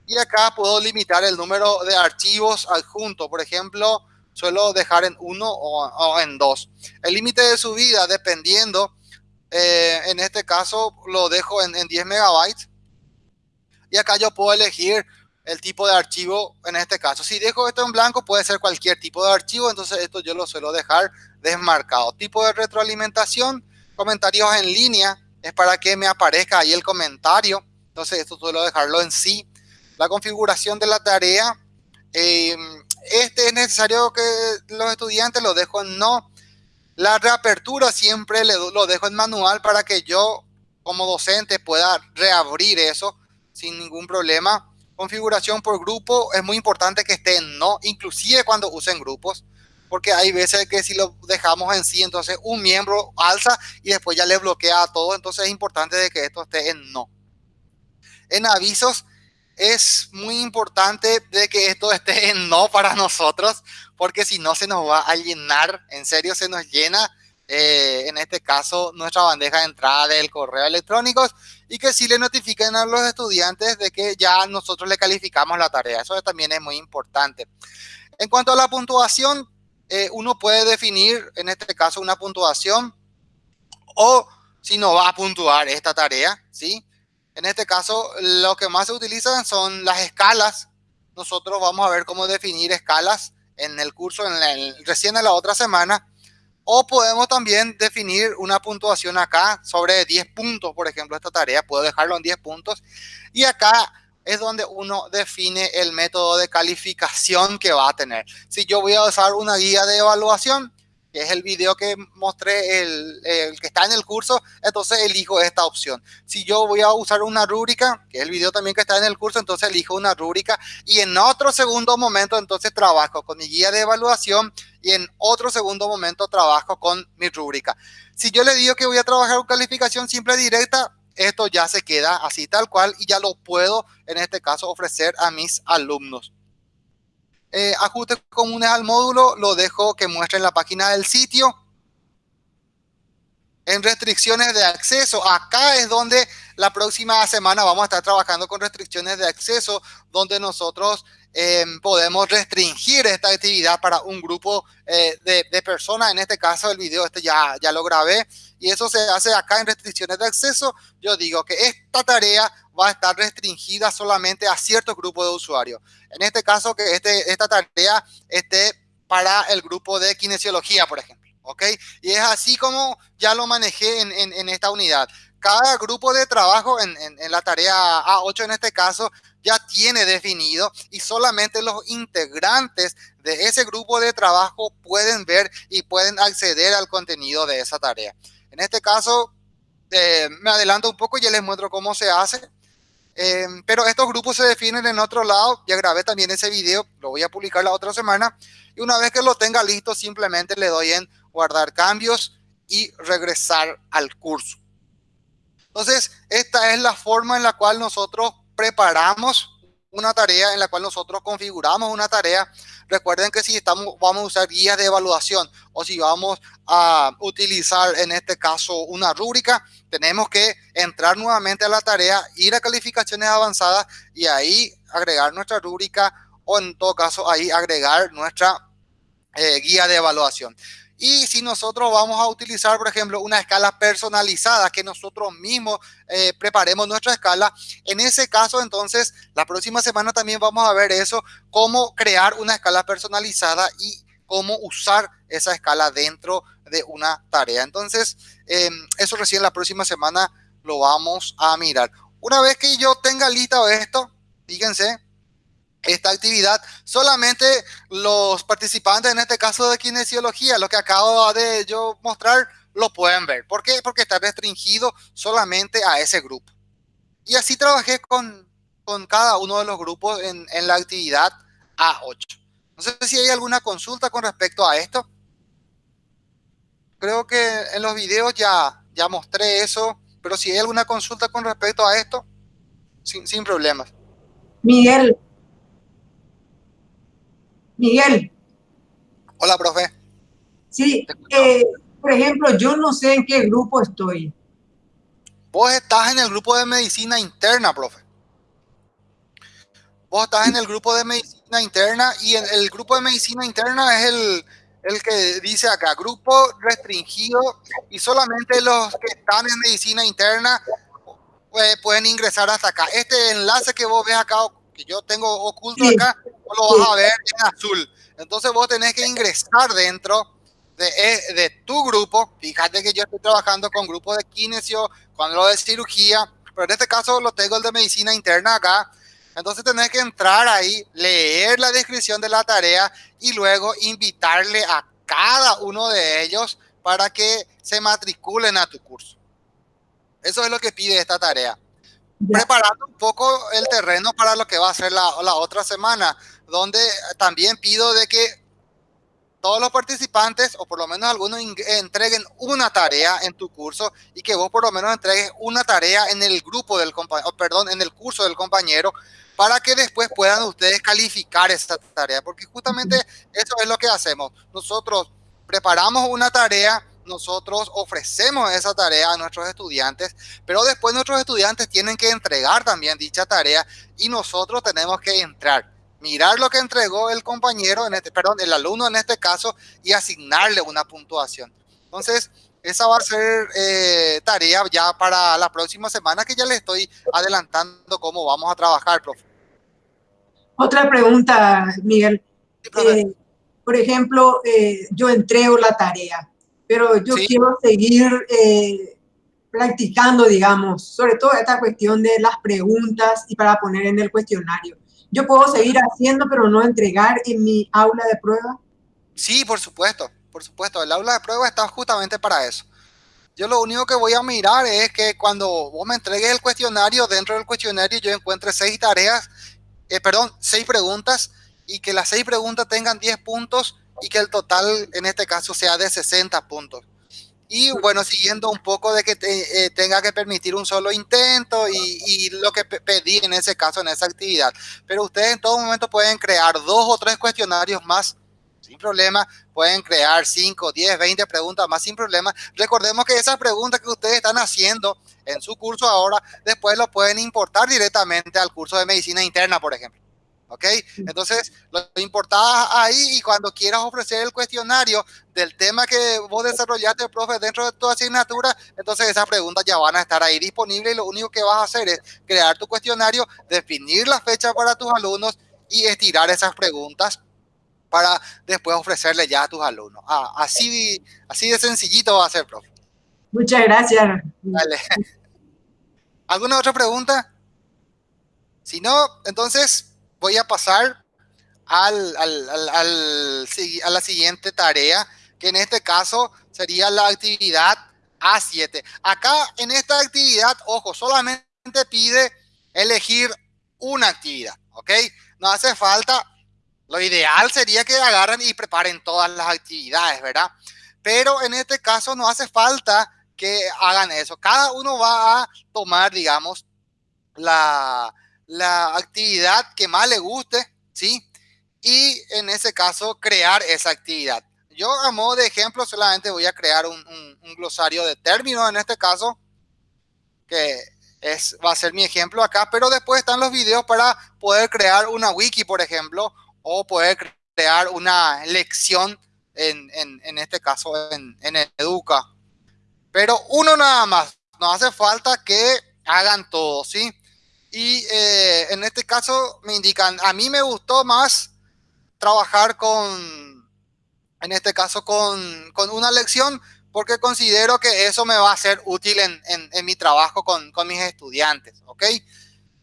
Y acá puedo limitar el número de archivos adjuntos. Por ejemplo, suelo dejar en uno o, en dos. El límite de subida, dependiendo, eh, en este caso lo dejo en, en 10 megabytes. Y acá yo puedo elegir el tipo de archivo en este caso. Si dejo esto en blanco, puede ser cualquier tipo de archivo, entonces esto yo lo suelo dejar desmarcado. Tipo de retroalimentación, comentarios en línea, es para que me aparezca ahí el comentario. Entonces esto suelo dejarlo en sí la configuración de la tarea. Eh, este es necesario que los estudiantes lo dejo en no. La reapertura siempre lo dejo en manual para que yo como docente pueda reabrir eso sin ningún problema. Configuración por grupo es muy importante que esté en no, inclusive cuando usen grupos, porque hay veces que si lo dejamos en sí, entonces un miembro alza y después ya le bloquea a todo, entonces es importante de que esto esté en no. En avisos, es muy importante de que esto esté en no para nosotros, porque si no se nos va a llenar, en serio se nos llena, eh, en este caso, nuestra bandeja de entrada del correo electrónico y que sí le notifiquen a los estudiantes de que ya nosotros le calificamos la tarea. Eso también es muy importante. En cuanto a la puntuación, eh, uno puede definir, en este caso, una puntuación o si no va a puntuar esta tarea, ¿sí? En este caso, lo que más se utilizan son las escalas. Nosotros vamos a ver cómo definir escalas en el curso en recién en la otra semana. O podemos también definir una puntuación acá sobre 10 puntos, por ejemplo, esta tarea. Puedo dejarlo en 10 puntos. Y acá es donde uno define el método de calificación que va a tener. Si yo voy a usar una guía de evaluación, que es el video que mostré, el, que está en el curso, entonces elijo esta opción. Si yo voy a usar una rúbrica, que es el video también que está en el curso, entonces elijo una rúbrica y en otro segundo momento entonces trabajo con mi guía de evaluación y en otro segundo momento trabajo con mi rúbrica. Si yo le digo que voy a trabajar con calificación simple directa, esto ya se queda así tal cual y ya lo puedo en este caso ofrecer a mis alumnos eh, ajustes comunes al módulo, lo dejo que muestre en la página del sitio. En restricciones de acceso, acá es donde la próxima semana vamos a estar trabajando con restricciones de acceso, donde nosotros em, podemos restringir esta actividad para un grupo eh, de, personas. En este caso, el video este ya, ya lo grabé y eso se hace acá en restricciones de acceso. Yo digo que esta tarea va a estar restringida solamente a ciertos grupos de usuarios. En este caso, que este, esta tarea esté para el grupo de kinesiología, por ejemplo. ¿Ok? Y es así como ya lo manejé en, esta unidad. Cada grupo de trabajo en, en, la tarea A8 en este caso ya tiene definido y solamente los integrantes de ese grupo de trabajo pueden ver y pueden acceder al contenido de esa tarea. En este caso, eh, me adelanto un poco y ya les muestro cómo se hace. Eh, pero estos grupos se definen en otro lado. Ya grabé también ese video, lo voy a publicar la otra semana. Y una vez que lo tenga listo, simplemente le doy en guardar cambios y regresar al curso. Entonces, esta es la forma en la cual nosotros preparamos una tarea, en la cual nosotros configuramos una tarea. Recuerden que si estamos, vamos a usar guías de evaluación o si vamos a utilizar en este caso una rúbrica, tenemos que entrar nuevamente a la tarea, ir a calificaciones avanzadas y ahí agregar nuestra rúbrica o en todo caso ahí agregar nuestra eh, guía de evaluación. Y si nosotros vamos a utilizar, por ejemplo, una escala personalizada, que nosotros mismos eh, preparemos nuestra escala, en ese caso, entonces, la próxima semana también vamos a ver eso, cómo crear una escala personalizada y cómo usar esa escala dentro de una tarea. Entonces, em, eso recién la próxima semana lo vamos a mirar. Una vez que yo tenga listo esto, fíjense, esta actividad, solamente los participantes, en este caso de kinesiología, lo que acabo de yo mostrar, lo pueden ver. ¿Por qué? Porque está restringido solamente a ese grupo. Y así trabajé con, con cada uno de los grupos en, en la actividad A8. No sé si hay alguna consulta con respecto a esto. Creo que en los videos ya, ya mostré eso, pero si hay alguna consulta con respecto a esto, sin, sin problemas. Miguel. Miguel. Hola, profe. Sí, eh, por ejemplo, yo no sé en qué grupo estoy. Vos estás en el grupo de medicina interna, profe. Vos estás en el grupo de medicina interna y el, el grupo de medicina interna es el, el, que dice acá, grupo restringido y solamente los que están en medicina interna pues, pueden ingresar hasta acá. Este enlace que vos ves acá, que yo tengo oculto acá, lo vas a ver en azul. Entonces vos tenés que ingresar dentro de, eh, de, tu grupo. Fíjate que yo estoy trabajando con grupos de kinesio, con lo de cirugía, pero en este caso lo tengo el de medicina interna acá. Entonces tenés que entrar ahí, leer la descripción de la tarea y luego invitarle a cada uno de ellos para que se matriculen a tu curso. Eso es lo que pide esta tarea. Preparando un poco el terreno para lo que va a ser la, la otra semana, donde también pido de que todos los participantes, o por lo menos algunos, entreguen una tarea en tu curso y que vos por lo menos entregues una tarea en el grupo del compañero, perdón, en el curso del compañero, para que después puedan ustedes calificar esta tarea, porque justamente eso es lo que hacemos. Nosotros preparamos una tarea, nosotros ofrecemos esa tarea a nuestros estudiantes, pero después nuestros estudiantes tienen que entregar también dicha tarea y nosotros tenemos que entrar mirar lo que entregó el compañero, en este, perdón, el alumno en este caso, y asignarle una puntuación. Entonces, esa va a ser eh, tarea ya para la próxima semana, que ya le estoy adelantando cómo vamos a trabajar, profe. Otra pregunta, Miguel. Eh, por ejemplo, eh, yo entrego la tarea, pero yo quiero seguir practicando, digamos, sobre todo esta cuestión de las preguntas y para poner en el cuestionario yo puedo seguir haciendo, pero no entregar en mi aula de prueba? Sí, por supuesto. por supuesto, el aula de prueba está justamente para eso. Yo lo único que voy a mirar es que cuando vos me entregues el cuestionario, dentro del cuestionario yo encuentre seis tareas, eh, perdón, seis preguntas y que las seis preguntas tengan 10 puntos y que el total en este caso sea de 60 puntos. Y bueno, siguiendo un poco de que eh, tenga que permitir un solo intento y, lo que pedí en ese caso, en esa actividad. Pero ustedes en todo momento pueden crear dos o tres cuestionarios más sin problema. Pueden crear 5, 10, 20 preguntas más sin problema. Recordemos que esas preguntas que ustedes están haciendo en su curso ahora, después lo pueden importar directamente al curso de medicina interna, por ejemplo. ¿Ok? Entonces, lo importás ahí y cuando quieras ofrecer el cuestionario del tema que vos desarrollaste, profe, dentro de tu asignatura, entonces esas preguntas ya van a estar ahí disponibles y lo único que vas a hacer es crear tu cuestionario, definir la fecha para tus alumnos y estirar esas preguntas para después ofrecerle ya a tus alumnos. Ah, así, así de sencillito va a ser, profe. Muchas gracias. Dale. ¿Alguna otra pregunta? Si no, entonces voy a pasar al, a la siguiente tarea, que en este caso sería la actividad A7. Acá en esta actividad, ojo, solamente pide elegir una actividad, ¿ok? No hace falta, lo ideal sería que agarren y preparen todas las actividades, ¿verdad? Pero en este caso no hace falta que hagan eso. Cada uno va a tomar, digamos, la, la actividad que más le guste, ¿sí? Y en ese caso, crear esa actividad. Yo a modo de ejemplo solamente voy a crear un, glosario de términos en este caso, que es, va a ser mi ejemplo acá, pero después están los videos para poder crear una wiki, por ejemplo, o poder crear una lección, en, en, este caso en, en Educa. Pero uno nada más, no hace falta que hagan todo, ¿sí? Y eh, en este caso me indican, a mí me gustó más trabajar con, en este caso, con, con una lección, porque considero que eso me va a ser útil en, en, mi trabajo con, con, mis estudiantes, ¿ok?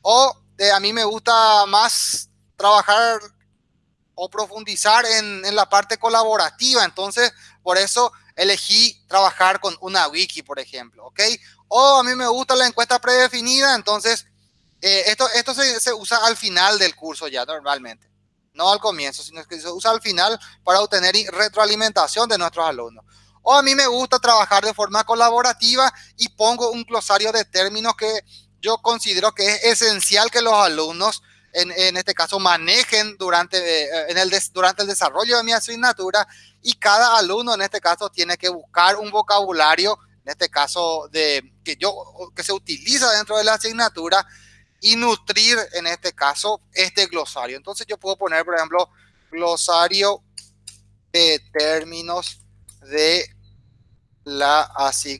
O a mí me gusta más trabajar o profundizar en, en, la parte colaborativa, entonces por eso elegí trabajar con una wiki, por ejemplo, ¿ok? O a mí me gusta la encuesta predefinida, entonces eh, esto esto se, usa al final del curso ya normalmente, no al comienzo, sino que se usa al final para obtener retroalimentación de nuestros alumnos. O a mí me gusta trabajar de forma colaborativa y pongo un glosario de términos que yo considero que es esencial que los alumnos, en, en este caso, manejen durante, eh, en el durante el desarrollo de mi asignatura y cada alumno en este caso tiene que buscar un vocabulario, en este caso de que yo que se utiliza dentro de la asignatura y nutrir en este caso este glosario. Entonces yo puedo poner, por ejemplo, glosario de términos de la asignatura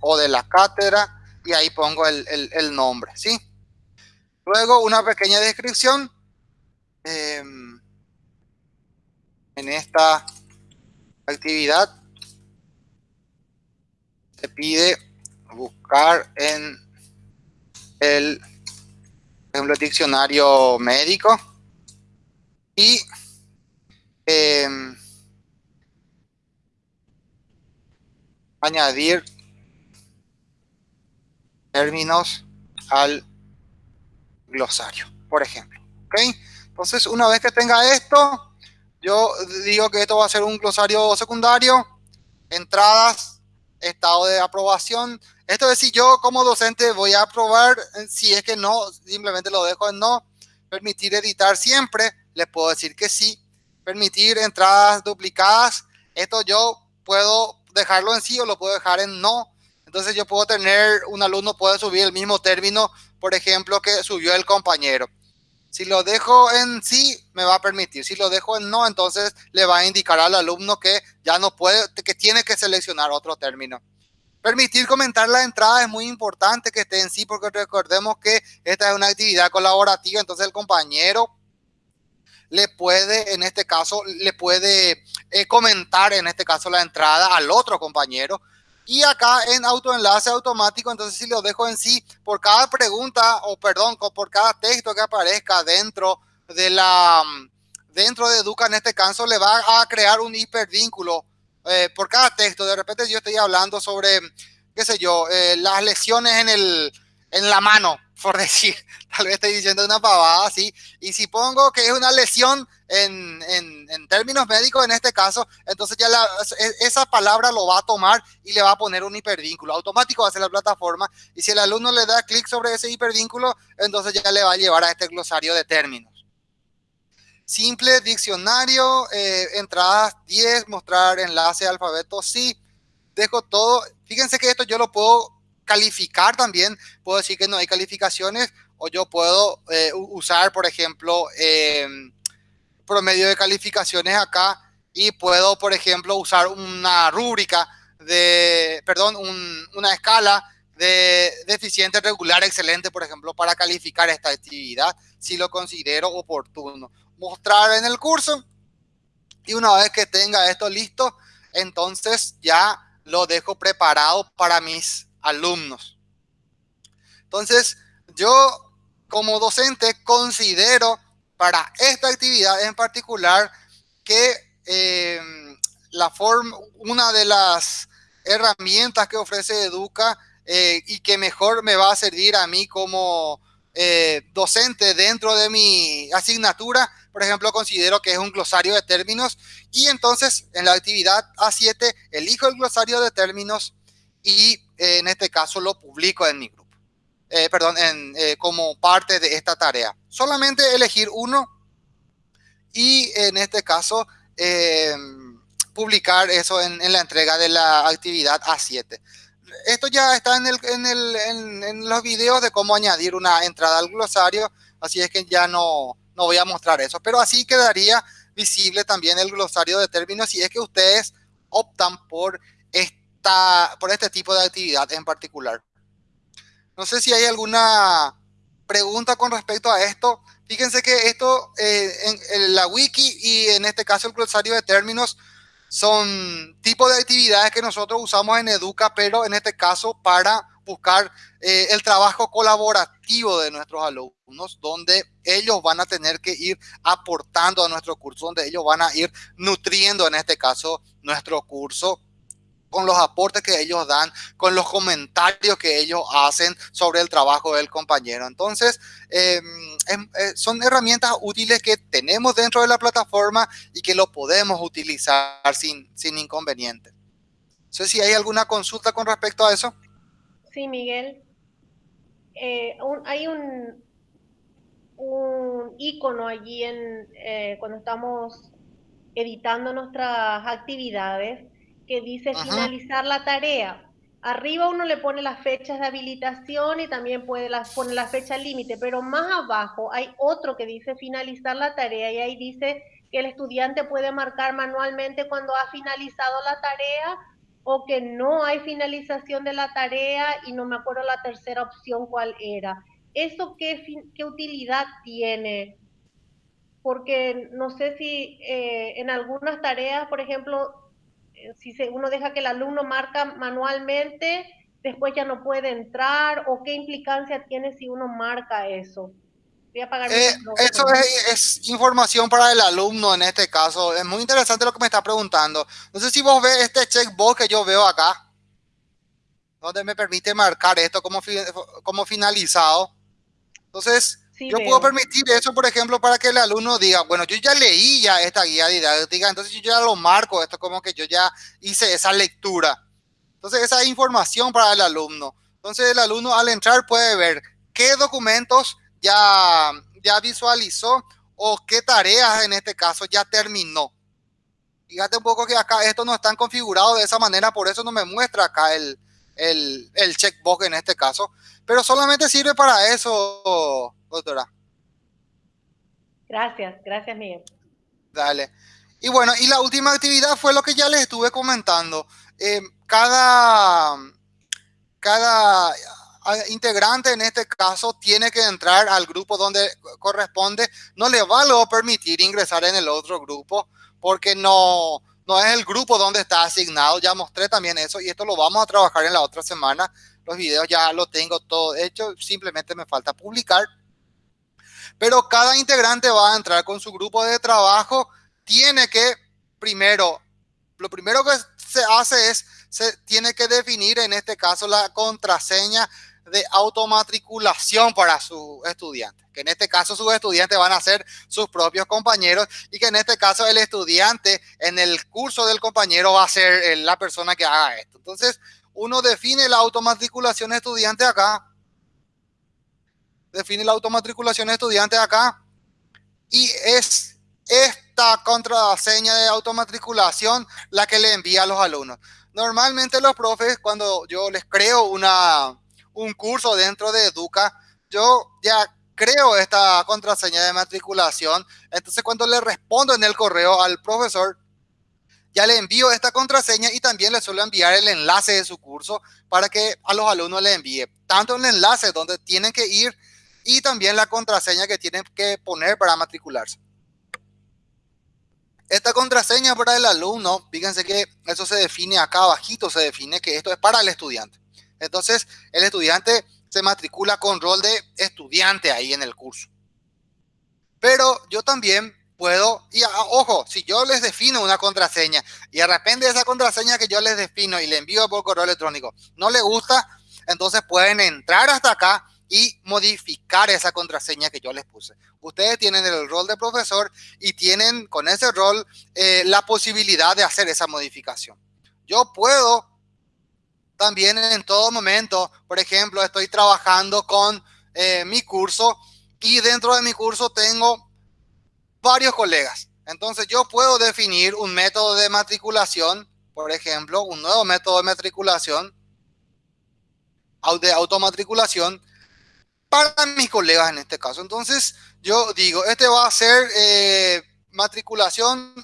o de la cátedra y ahí pongo el, el, nombre, ¿sí? Luego una pequeña descripción. Em, en esta actividad se pide buscar en el, ejemplo, diccionario médico y em, añadir términos al glosario, por ejemplo. ¿ok? Entonces, una vez que tenga esto, yo digo que esto va a ser un glosario secundario, entradas, estado de aprobación, esto es si yo como docente voy a aprobar, eh, si es que no, simplemente lo dejo en no. Permitir editar siempre, les puedo decir que sí. Permitir entradas duplicadas, esto yo puedo dejarlo en sí o lo puedo dejar en no. Entonces yo puedo tener, un alumno puede subir el mismo término, por ejemplo, que subió el compañero. Si lo dejo en sí, me va a permitir. Si lo dejo en no, entonces le va a indicar al alumno que ya no puede, que tiene que seleccionar otro término. Permitir comentar la entrada es muy importante que esté en sí, porque recordemos que esta es una actividad colaborativa, entonces el compañero le puede, en este caso, le puede eh, comentar, en este caso, la entrada al otro compañero. Y acá en autoenlace automático, entonces si lo dejo en sí, por cada pregunta, o perdón, por cada texto que aparezca dentro de la dentro de Educa en este caso le va a crear un hipervínculo eh, por cada texto. De repente yo estoy hablando sobre, qué sé yo, eh, las lesiones en, el, en la mano, por decir, tal vez estoy diciendo una pavada así, y si pongo que es una lesión en, en, en términos médicos en este caso, entonces ya la, esa palabra lo va a tomar y le va a poner un hipervínculo, automático va a ser la plataforma, y si el alumno le da clic sobre ese hipervínculo, entonces ya le va a llevar a este glosario de términos. Simple diccionario, eh, entradas 10, mostrar enlace alfabeto, sí. Dejo todo. Fíjense que esto yo lo puedo calificar también. Puedo decir que no hay calificaciones o yo puedo eh, usar, por ejemplo, em, promedio de calificaciones acá y puedo, por ejemplo, usar una rúbrica de, perdón, una escala de deficiente, regular, excelente, por ejemplo, para calificar esta actividad, si lo considero oportuno mostrar en el curso. Y una vez que tenga esto listo, entonces ya lo dejo preparado para mis alumnos. Entonces, yo como docente considero para esta actividad en particular que eh, la forma, una de las herramientas que ofrece Educa eh, y que mejor me va a servir a mí como eh, docente dentro de mi asignatura por ejemplo, considero que es un glosario de términos y entonces en la actividad A7 elijo el glosario de términos y eh, en este caso lo publico en mi grupo. Eh, perdón, en, eh, como parte de esta tarea. Solamente elegir uno y en este caso publicar eso en, la entrega de la actividad A7. Esto ya está en, el, en los videos de cómo añadir una entrada al glosario, así es que ya no, no voy a mostrar eso, pero así quedaría visible también el glosario de términos si es que ustedes optan por, esta, por este tipo de actividad en particular. No sé si hay alguna pregunta con respecto a esto. Fíjense que esto, eh, en, la wiki y en este caso el glosario de términos son tipos de actividades que nosotros usamos en Educa, pero en este caso para buscar eh, el trabajo colaborativo de nuestros alumnos, donde ellos van a tener que ir aportando a nuestro curso, donde ellos van a ir nutriendo, en este caso, nuestro curso con los aportes que ellos dan, con los comentarios que ellos hacen sobre el trabajo del compañero. Entonces, em, em, eh, son herramientas útiles que tenemos dentro de la plataforma y que lo podemos utilizar sin, sin inconveniente. No sé si hay alguna consulta con respecto a eso. Sí, Miguel. Eh, hay un, un icono allí en, eh, cuando estamos editando nuestras actividades que dice finalizar la tarea. Arriba uno le pone las fechas de habilitación y también puede las, poner la fecha límite, pero más abajo hay otro que dice finalizar la tarea y ahí dice que el estudiante puede marcar manualmente cuando ha finalizado la tarea o que no hay finalización de la tarea y no me acuerdo la tercera opción cuál era. ¿Eso qué, utilidad tiene? Porque no sé si eh, en algunas tareas, por ejemplo, eh, si uno deja que el alumno marca manualmente, después ya no puede entrar, o qué implicancia tiene si uno marca eso. Eh, eso es, información para el alumno en este caso. Es muy interesante lo que me está preguntando. No sé si vos ves este checkbox que yo veo acá, donde me permite marcar esto como, como finalizado. Entonces, yo puedo permitir eso, por ejemplo, para que el alumno diga, bueno, yo ya leí ya esta guía didáctica, entonces yo ya lo marco, esto como que yo ya hice esa lectura. Entonces, esa información para el alumno. Entonces, el alumno al entrar puede ver qué documentos ya, ya visualizó o qué tareas en este caso ya terminó. Fíjate un poco que acá esto no están configurados de esa manera, por eso no me muestra acá el, el, el checkbox en este caso. Pero solamente sirve para eso, doctora. Gracias, gracias Miguel. Dale. Y bueno, y la última actividad fue lo que ya les estuve comentando. Eh, cada, cada integrante en este caso tiene que entrar al grupo donde corresponde, no le va a permitir ingresar en el otro grupo porque no, no es el grupo donde está asignado. Ya mostré también eso y esto lo vamos a trabajar en la otra semana. Los videos ya lo tengo todo hecho, simplemente me falta publicar. Pero cada integrante va a entrar con su grupo de trabajo, tiene que primero, lo primero que se hace es, se tiene que definir en este caso la contraseña de automatriculación para su estudiante. Que en este caso sus estudiantes van a ser sus propios compañeros y que en este caso el estudiante en el curso del compañero va a ser la persona que haga esto. Entonces, uno define la automatriculación estudiante acá. Define la automatriculación estudiante acá. Y es esta contraseña de automatriculación la que le envía a los alumnos. Normalmente los profes, cuando yo les creo una, un curso dentro de Educa, yo ya creo esta contraseña de matriculación. Entonces, cuando le respondo en el correo al profesor, ya le envío esta contraseña y también le suelo enviar el enlace de su curso para que a los alumnos le envíe tanto el enlace donde tienen que ir y también la contraseña que tienen que poner para matricularse. Esta contraseña para el alumno, fíjense que eso se define acá abajito, se define que esto es para el estudiante. Entonces, el estudiante se matricula con rol de estudiante ahí en el curso. Pero yo también puedo, y ojo, si yo les defino una contraseña y de repente esa contraseña que yo les defino y le envío por correo electrónico no le gusta, entonces pueden entrar hasta acá y modificar esa contraseña que yo les puse. Ustedes tienen el rol de profesor y tienen con ese rol eh, la posibilidad de hacer esa modificación. Yo puedo también en todo momento, por ejemplo, estoy trabajando con eh, mi curso y dentro de mi curso tengo varios colegas. Entonces yo puedo definir un método de matriculación, por ejemplo, un nuevo método de matriculación, de automatriculación, para mis colegas en este caso. Entonces yo digo, este va a ser eh, matriculación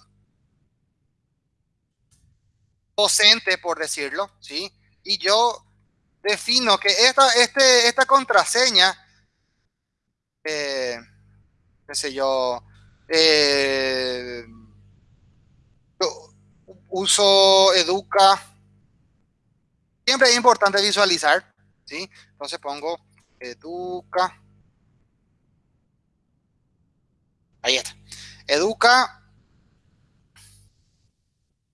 docente, por decirlo, ¿sí? Y yo defino que esta, este, esta contraseña, eh, qué sé yo, eh, uso educa, siempre es importante visualizar, ¿sí? Entonces pongo educa, ahí está, educa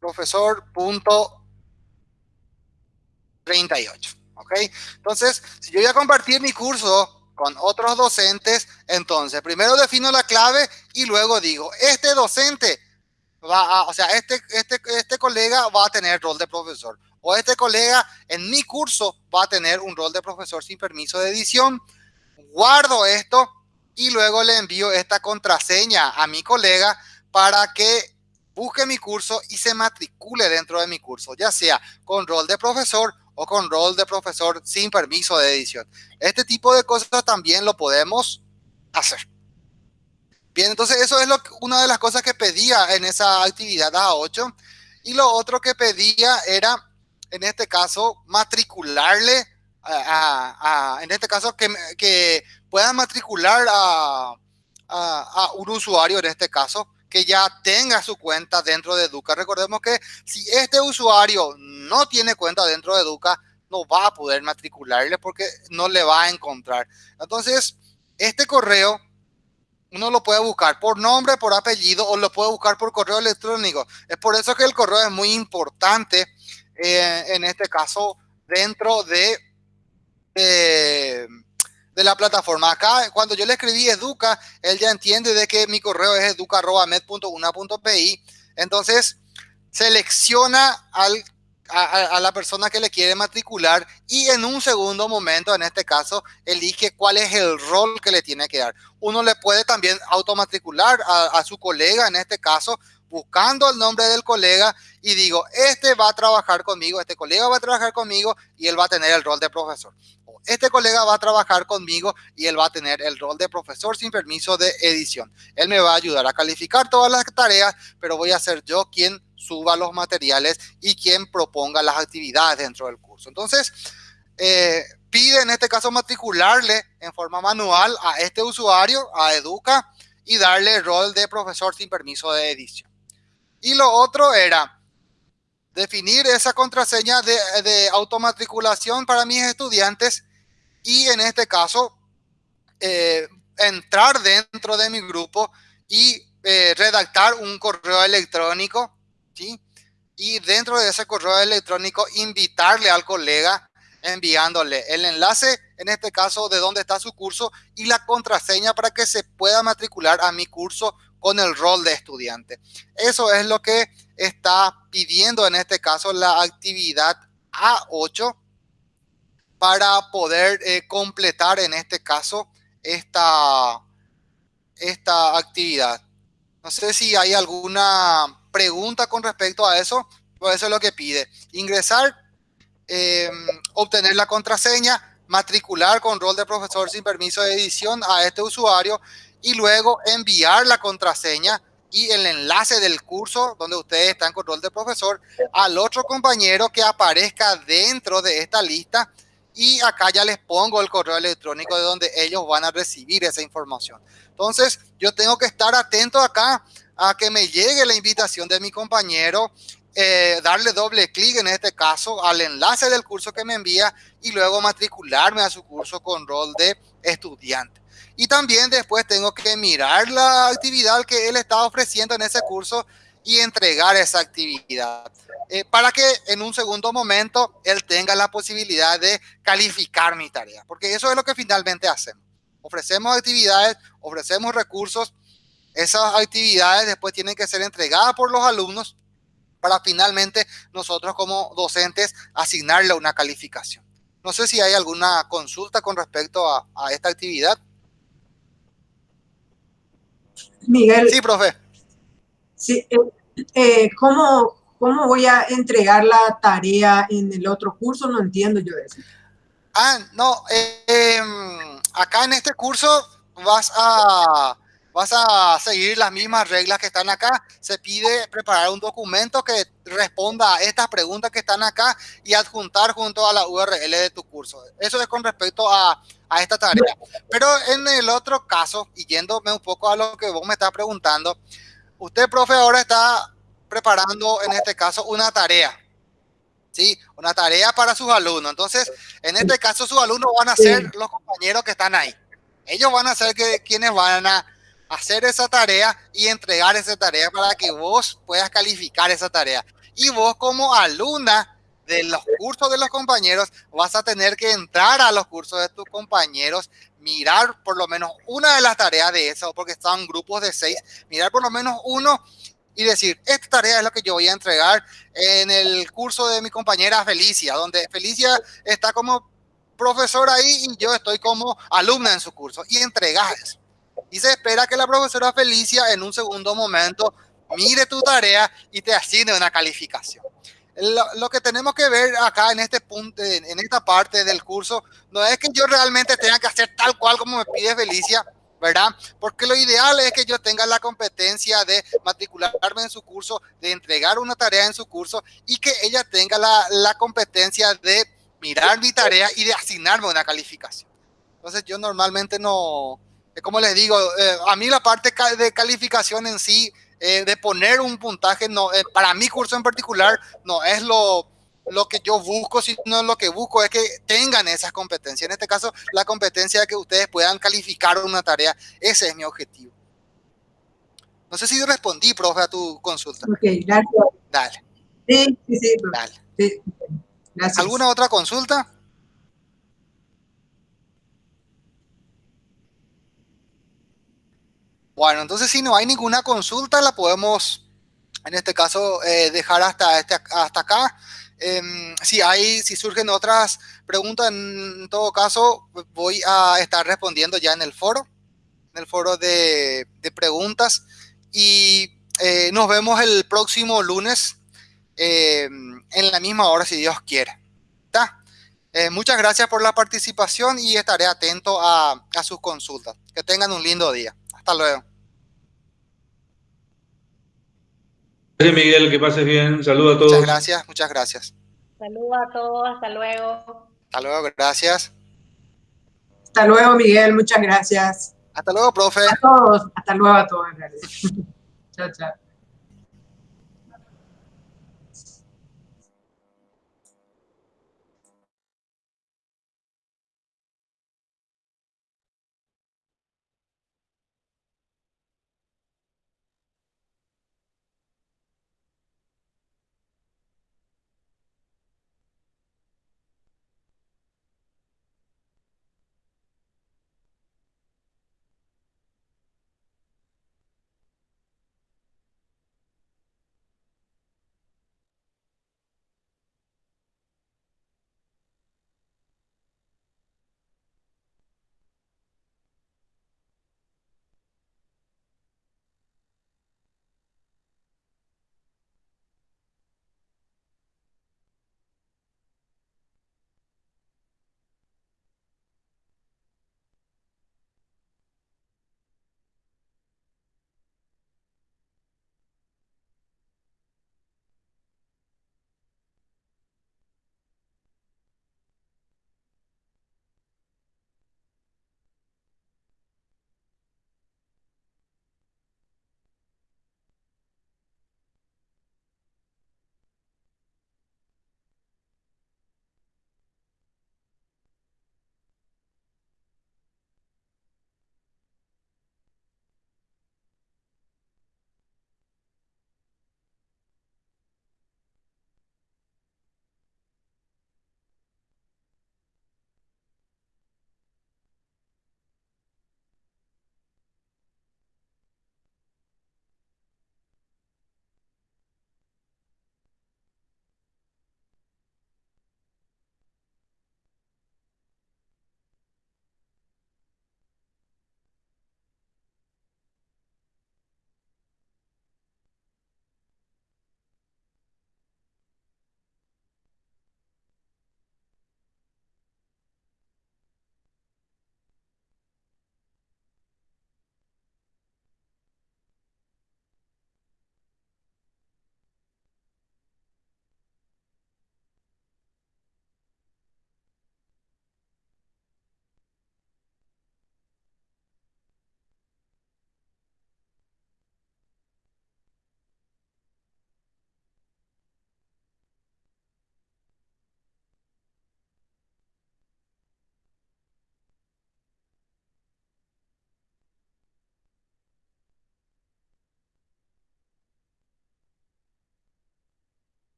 profesor 38. ¿Ok? Entonces, si yo voy a compartir mi curso con otros docentes, entonces primero defino la clave y luego digo, este docente va a, o sea, este, este, este colega va a tener rol de profesor. O este colega en mi curso va a tener un rol de profesor sin permiso de edición. Guardo esto y luego le envío esta contraseña a mi colega para que busque mi curso y se matricule dentro de mi curso, ya sea con rol de profesor o con rol de profesor sin permiso de edición. Este tipo de cosas también lo podemos hacer. Bien, entonces eso es lo, una de las cosas que pedía en esa actividad A8. Y lo otro que pedía era, en este caso, matricularle, a, en este caso, que, que puedan matricular a, a un usuario, en este caso, que ya tenga su cuenta dentro de Educa. Recordemos que si este usuario no tiene cuenta dentro de Educa, no va a poder matricularle porque no le va a encontrar. Entonces, este correo uno lo puede buscar por nombre, por apellido o lo puede buscar por correo electrónico. Es por eso que el correo es muy importante eh, en este caso dentro de, de de la plataforma. Acá, cuando yo le escribí educa, él ya entiende de que mi correo es educa.med.una.pi. Entonces, selecciona a, la persona que le quiere matricular y en un segundo momento, en este caso, elige cuál es el rol que le tiene que dar. Uno le puede también automatricular a, a su colega, en este caso, buscando el nombre del colega y digo, este va a trabajar conmigo, este colega va a trabajar conmigo y él va a tener el rol de profesor este colega va a trabajar conmigo y él va a tener el rol de profesor sin permiso de edición. Él me va a ayudar a calificar todas las tareas, pero voy a ser yo quien suba los materiales y quien proponga las actividades dentro del curso. Entonces, eh, pide en este caso matricularle en forma manual a este usuario, a Educa, y darle el rol de profesor sin permiso de edición. Y lo otro era definir esa contraseña de, de automatriculación para mis estudiantes y en este caso, eh, entrar dentro de mi grupo y eh, redactar un correo electrónico, ¿sí? Y dentro de ese correo electrónico invitarle al colega enviándole el enlace, en este caso, de dónde está su curso y la contraseña para que se pueda matricular a mi curso con el rol de estudiante. Eso es lo que está pidiendo en este caso la actividad A8 para poder eh, completar en este caso esta, esta actividad. No sé si hay alguna pregunta con respecto a eso, pues eso es lo que pide. Ingresar, em, obtener la contraseña, matricular con rol de profesor sin permiso de edición a este usuario y luego enviar la contraseña y el enlace del curso donde ustedes están con rol de profesor al otro compañero que aparezca dentro de esta lista y acá ya les pongo el correo electrónico de donde ellos van a recibir esa información. Entonces, yo tengo que estar atento acá a que me llegue la invitación de mi compañero, eh, darle doble clic en este caso al enlace del curso que me envía y luego matricularme a su curso con rol de estudiante. Y también después tengo que mirar la actividad que él está ofreciendo en ese curso y entregar esa actividad. Eh, para que en un segundo momento él tenga la posibilidad de calificar mi tarea, porque eso es lo que finalmente hacemos. Ofrecemos actividades, ofrecemos recursos, esas actividades después tienen que ser entregadas por los alumnos para finalmente nosotros como docentes asignarle una calificación. No sé si hay alguna consulta con respecto a, esta actividad. Miguel. Sí, profe. Sí, eh, eh, ¿cómo, ¿cómo voy a entregar la tarea en el otro curso? No entiendo yo eso. Ah, no, em, acá en este curso vas a, vas a seguir las mismas reglas que están acá. Se pide preparar un documento que responda a estas preguntas que están acá y adjuntar junto a la URL de tu curso. Eso es con respecto a, a esta tarea. Pero en el otro caso, y yéndome un poco a lo que vos me estás preguntando, usted, profe, ahora está preparando en este caso una tarea. ¿Sí? Una tarea para sus alumnos. Entonces, en este caso, sus alumnos van a ser los compañeros que están ahí. Ellos van a ser que, quienes van a hacer esa tarea y entregar esa tarea para que vos puedas calificar esa tarea. Y vos como alumna de los cursos de los compañeros vas a tener que entrar a los cursos de tus compañeros, mirar por lo menos una de las tareas de eso, porque están grupos de seis, mirar por lo menos uno y decir, esta tarea es lo que yo voy a entregar en el curso de mi compañera Felicia, donde Felicia está como profesora ahí y yo estoy como alumna en su curso y entregar eso. Y se espera que la profesora Felicia en un segundo momento mire tu tarea y te asigne una calificación. Lo, lo, que tenemos que ver acá en este punto, en esta parte del curso, no es que yo realmente tenga que hacer tal cual como me pide Felicia, ¿verdad? Porque lo ideal es que yo tenga la competencia de matricularme en su curso, de entregar una tarea en su curso y que ella tenga la, la competencia de mirar mi tarea y de asignarme una calificación. Entonces yo normalmente no, como les digo, eh, a mí la parte de calificación en sí, eh, de poner un puntaje, no, eh, para mi curso en particular, no es lo, lo que yo busco, sino lo que busco es que tengan esas competencias. En este caso, la competencia de que ustedes puedan calificar una tarea, ese es mi objetivo. No sé si respondí, profe, a tu consulta. Ok, gracias. Dale. Sí, sí, sí. Dale. Sí. Gracias. ¿Alguna otra consulta? Bueno, entonces si no hay ninguna consulta, la podemos, en este caso, eh, dejar hasta, este, hasta acá. Em, si hay, si surgen otras preguntas, en todo caso, voy a estar respondiendo ya en el foro, en el foro de, preguntas. Y eh, nos vemos el próximo lunes em, en la misma hora, si Dios quiere. Eh, muchas gracias por la participación y estaré atento a sus consultas. Que tengan un lindo día. Hasta luego. Gracias, Miguel, que pases bien. Saludos a todos. Muchas gracias, muchas gracias. Saludos a todos, hasta luego. Hasta luego, gracias. Hasta luego, Miguel, muchas gracias. Hasta luego, profe. A todos, hasta luego a todos. chao, chao.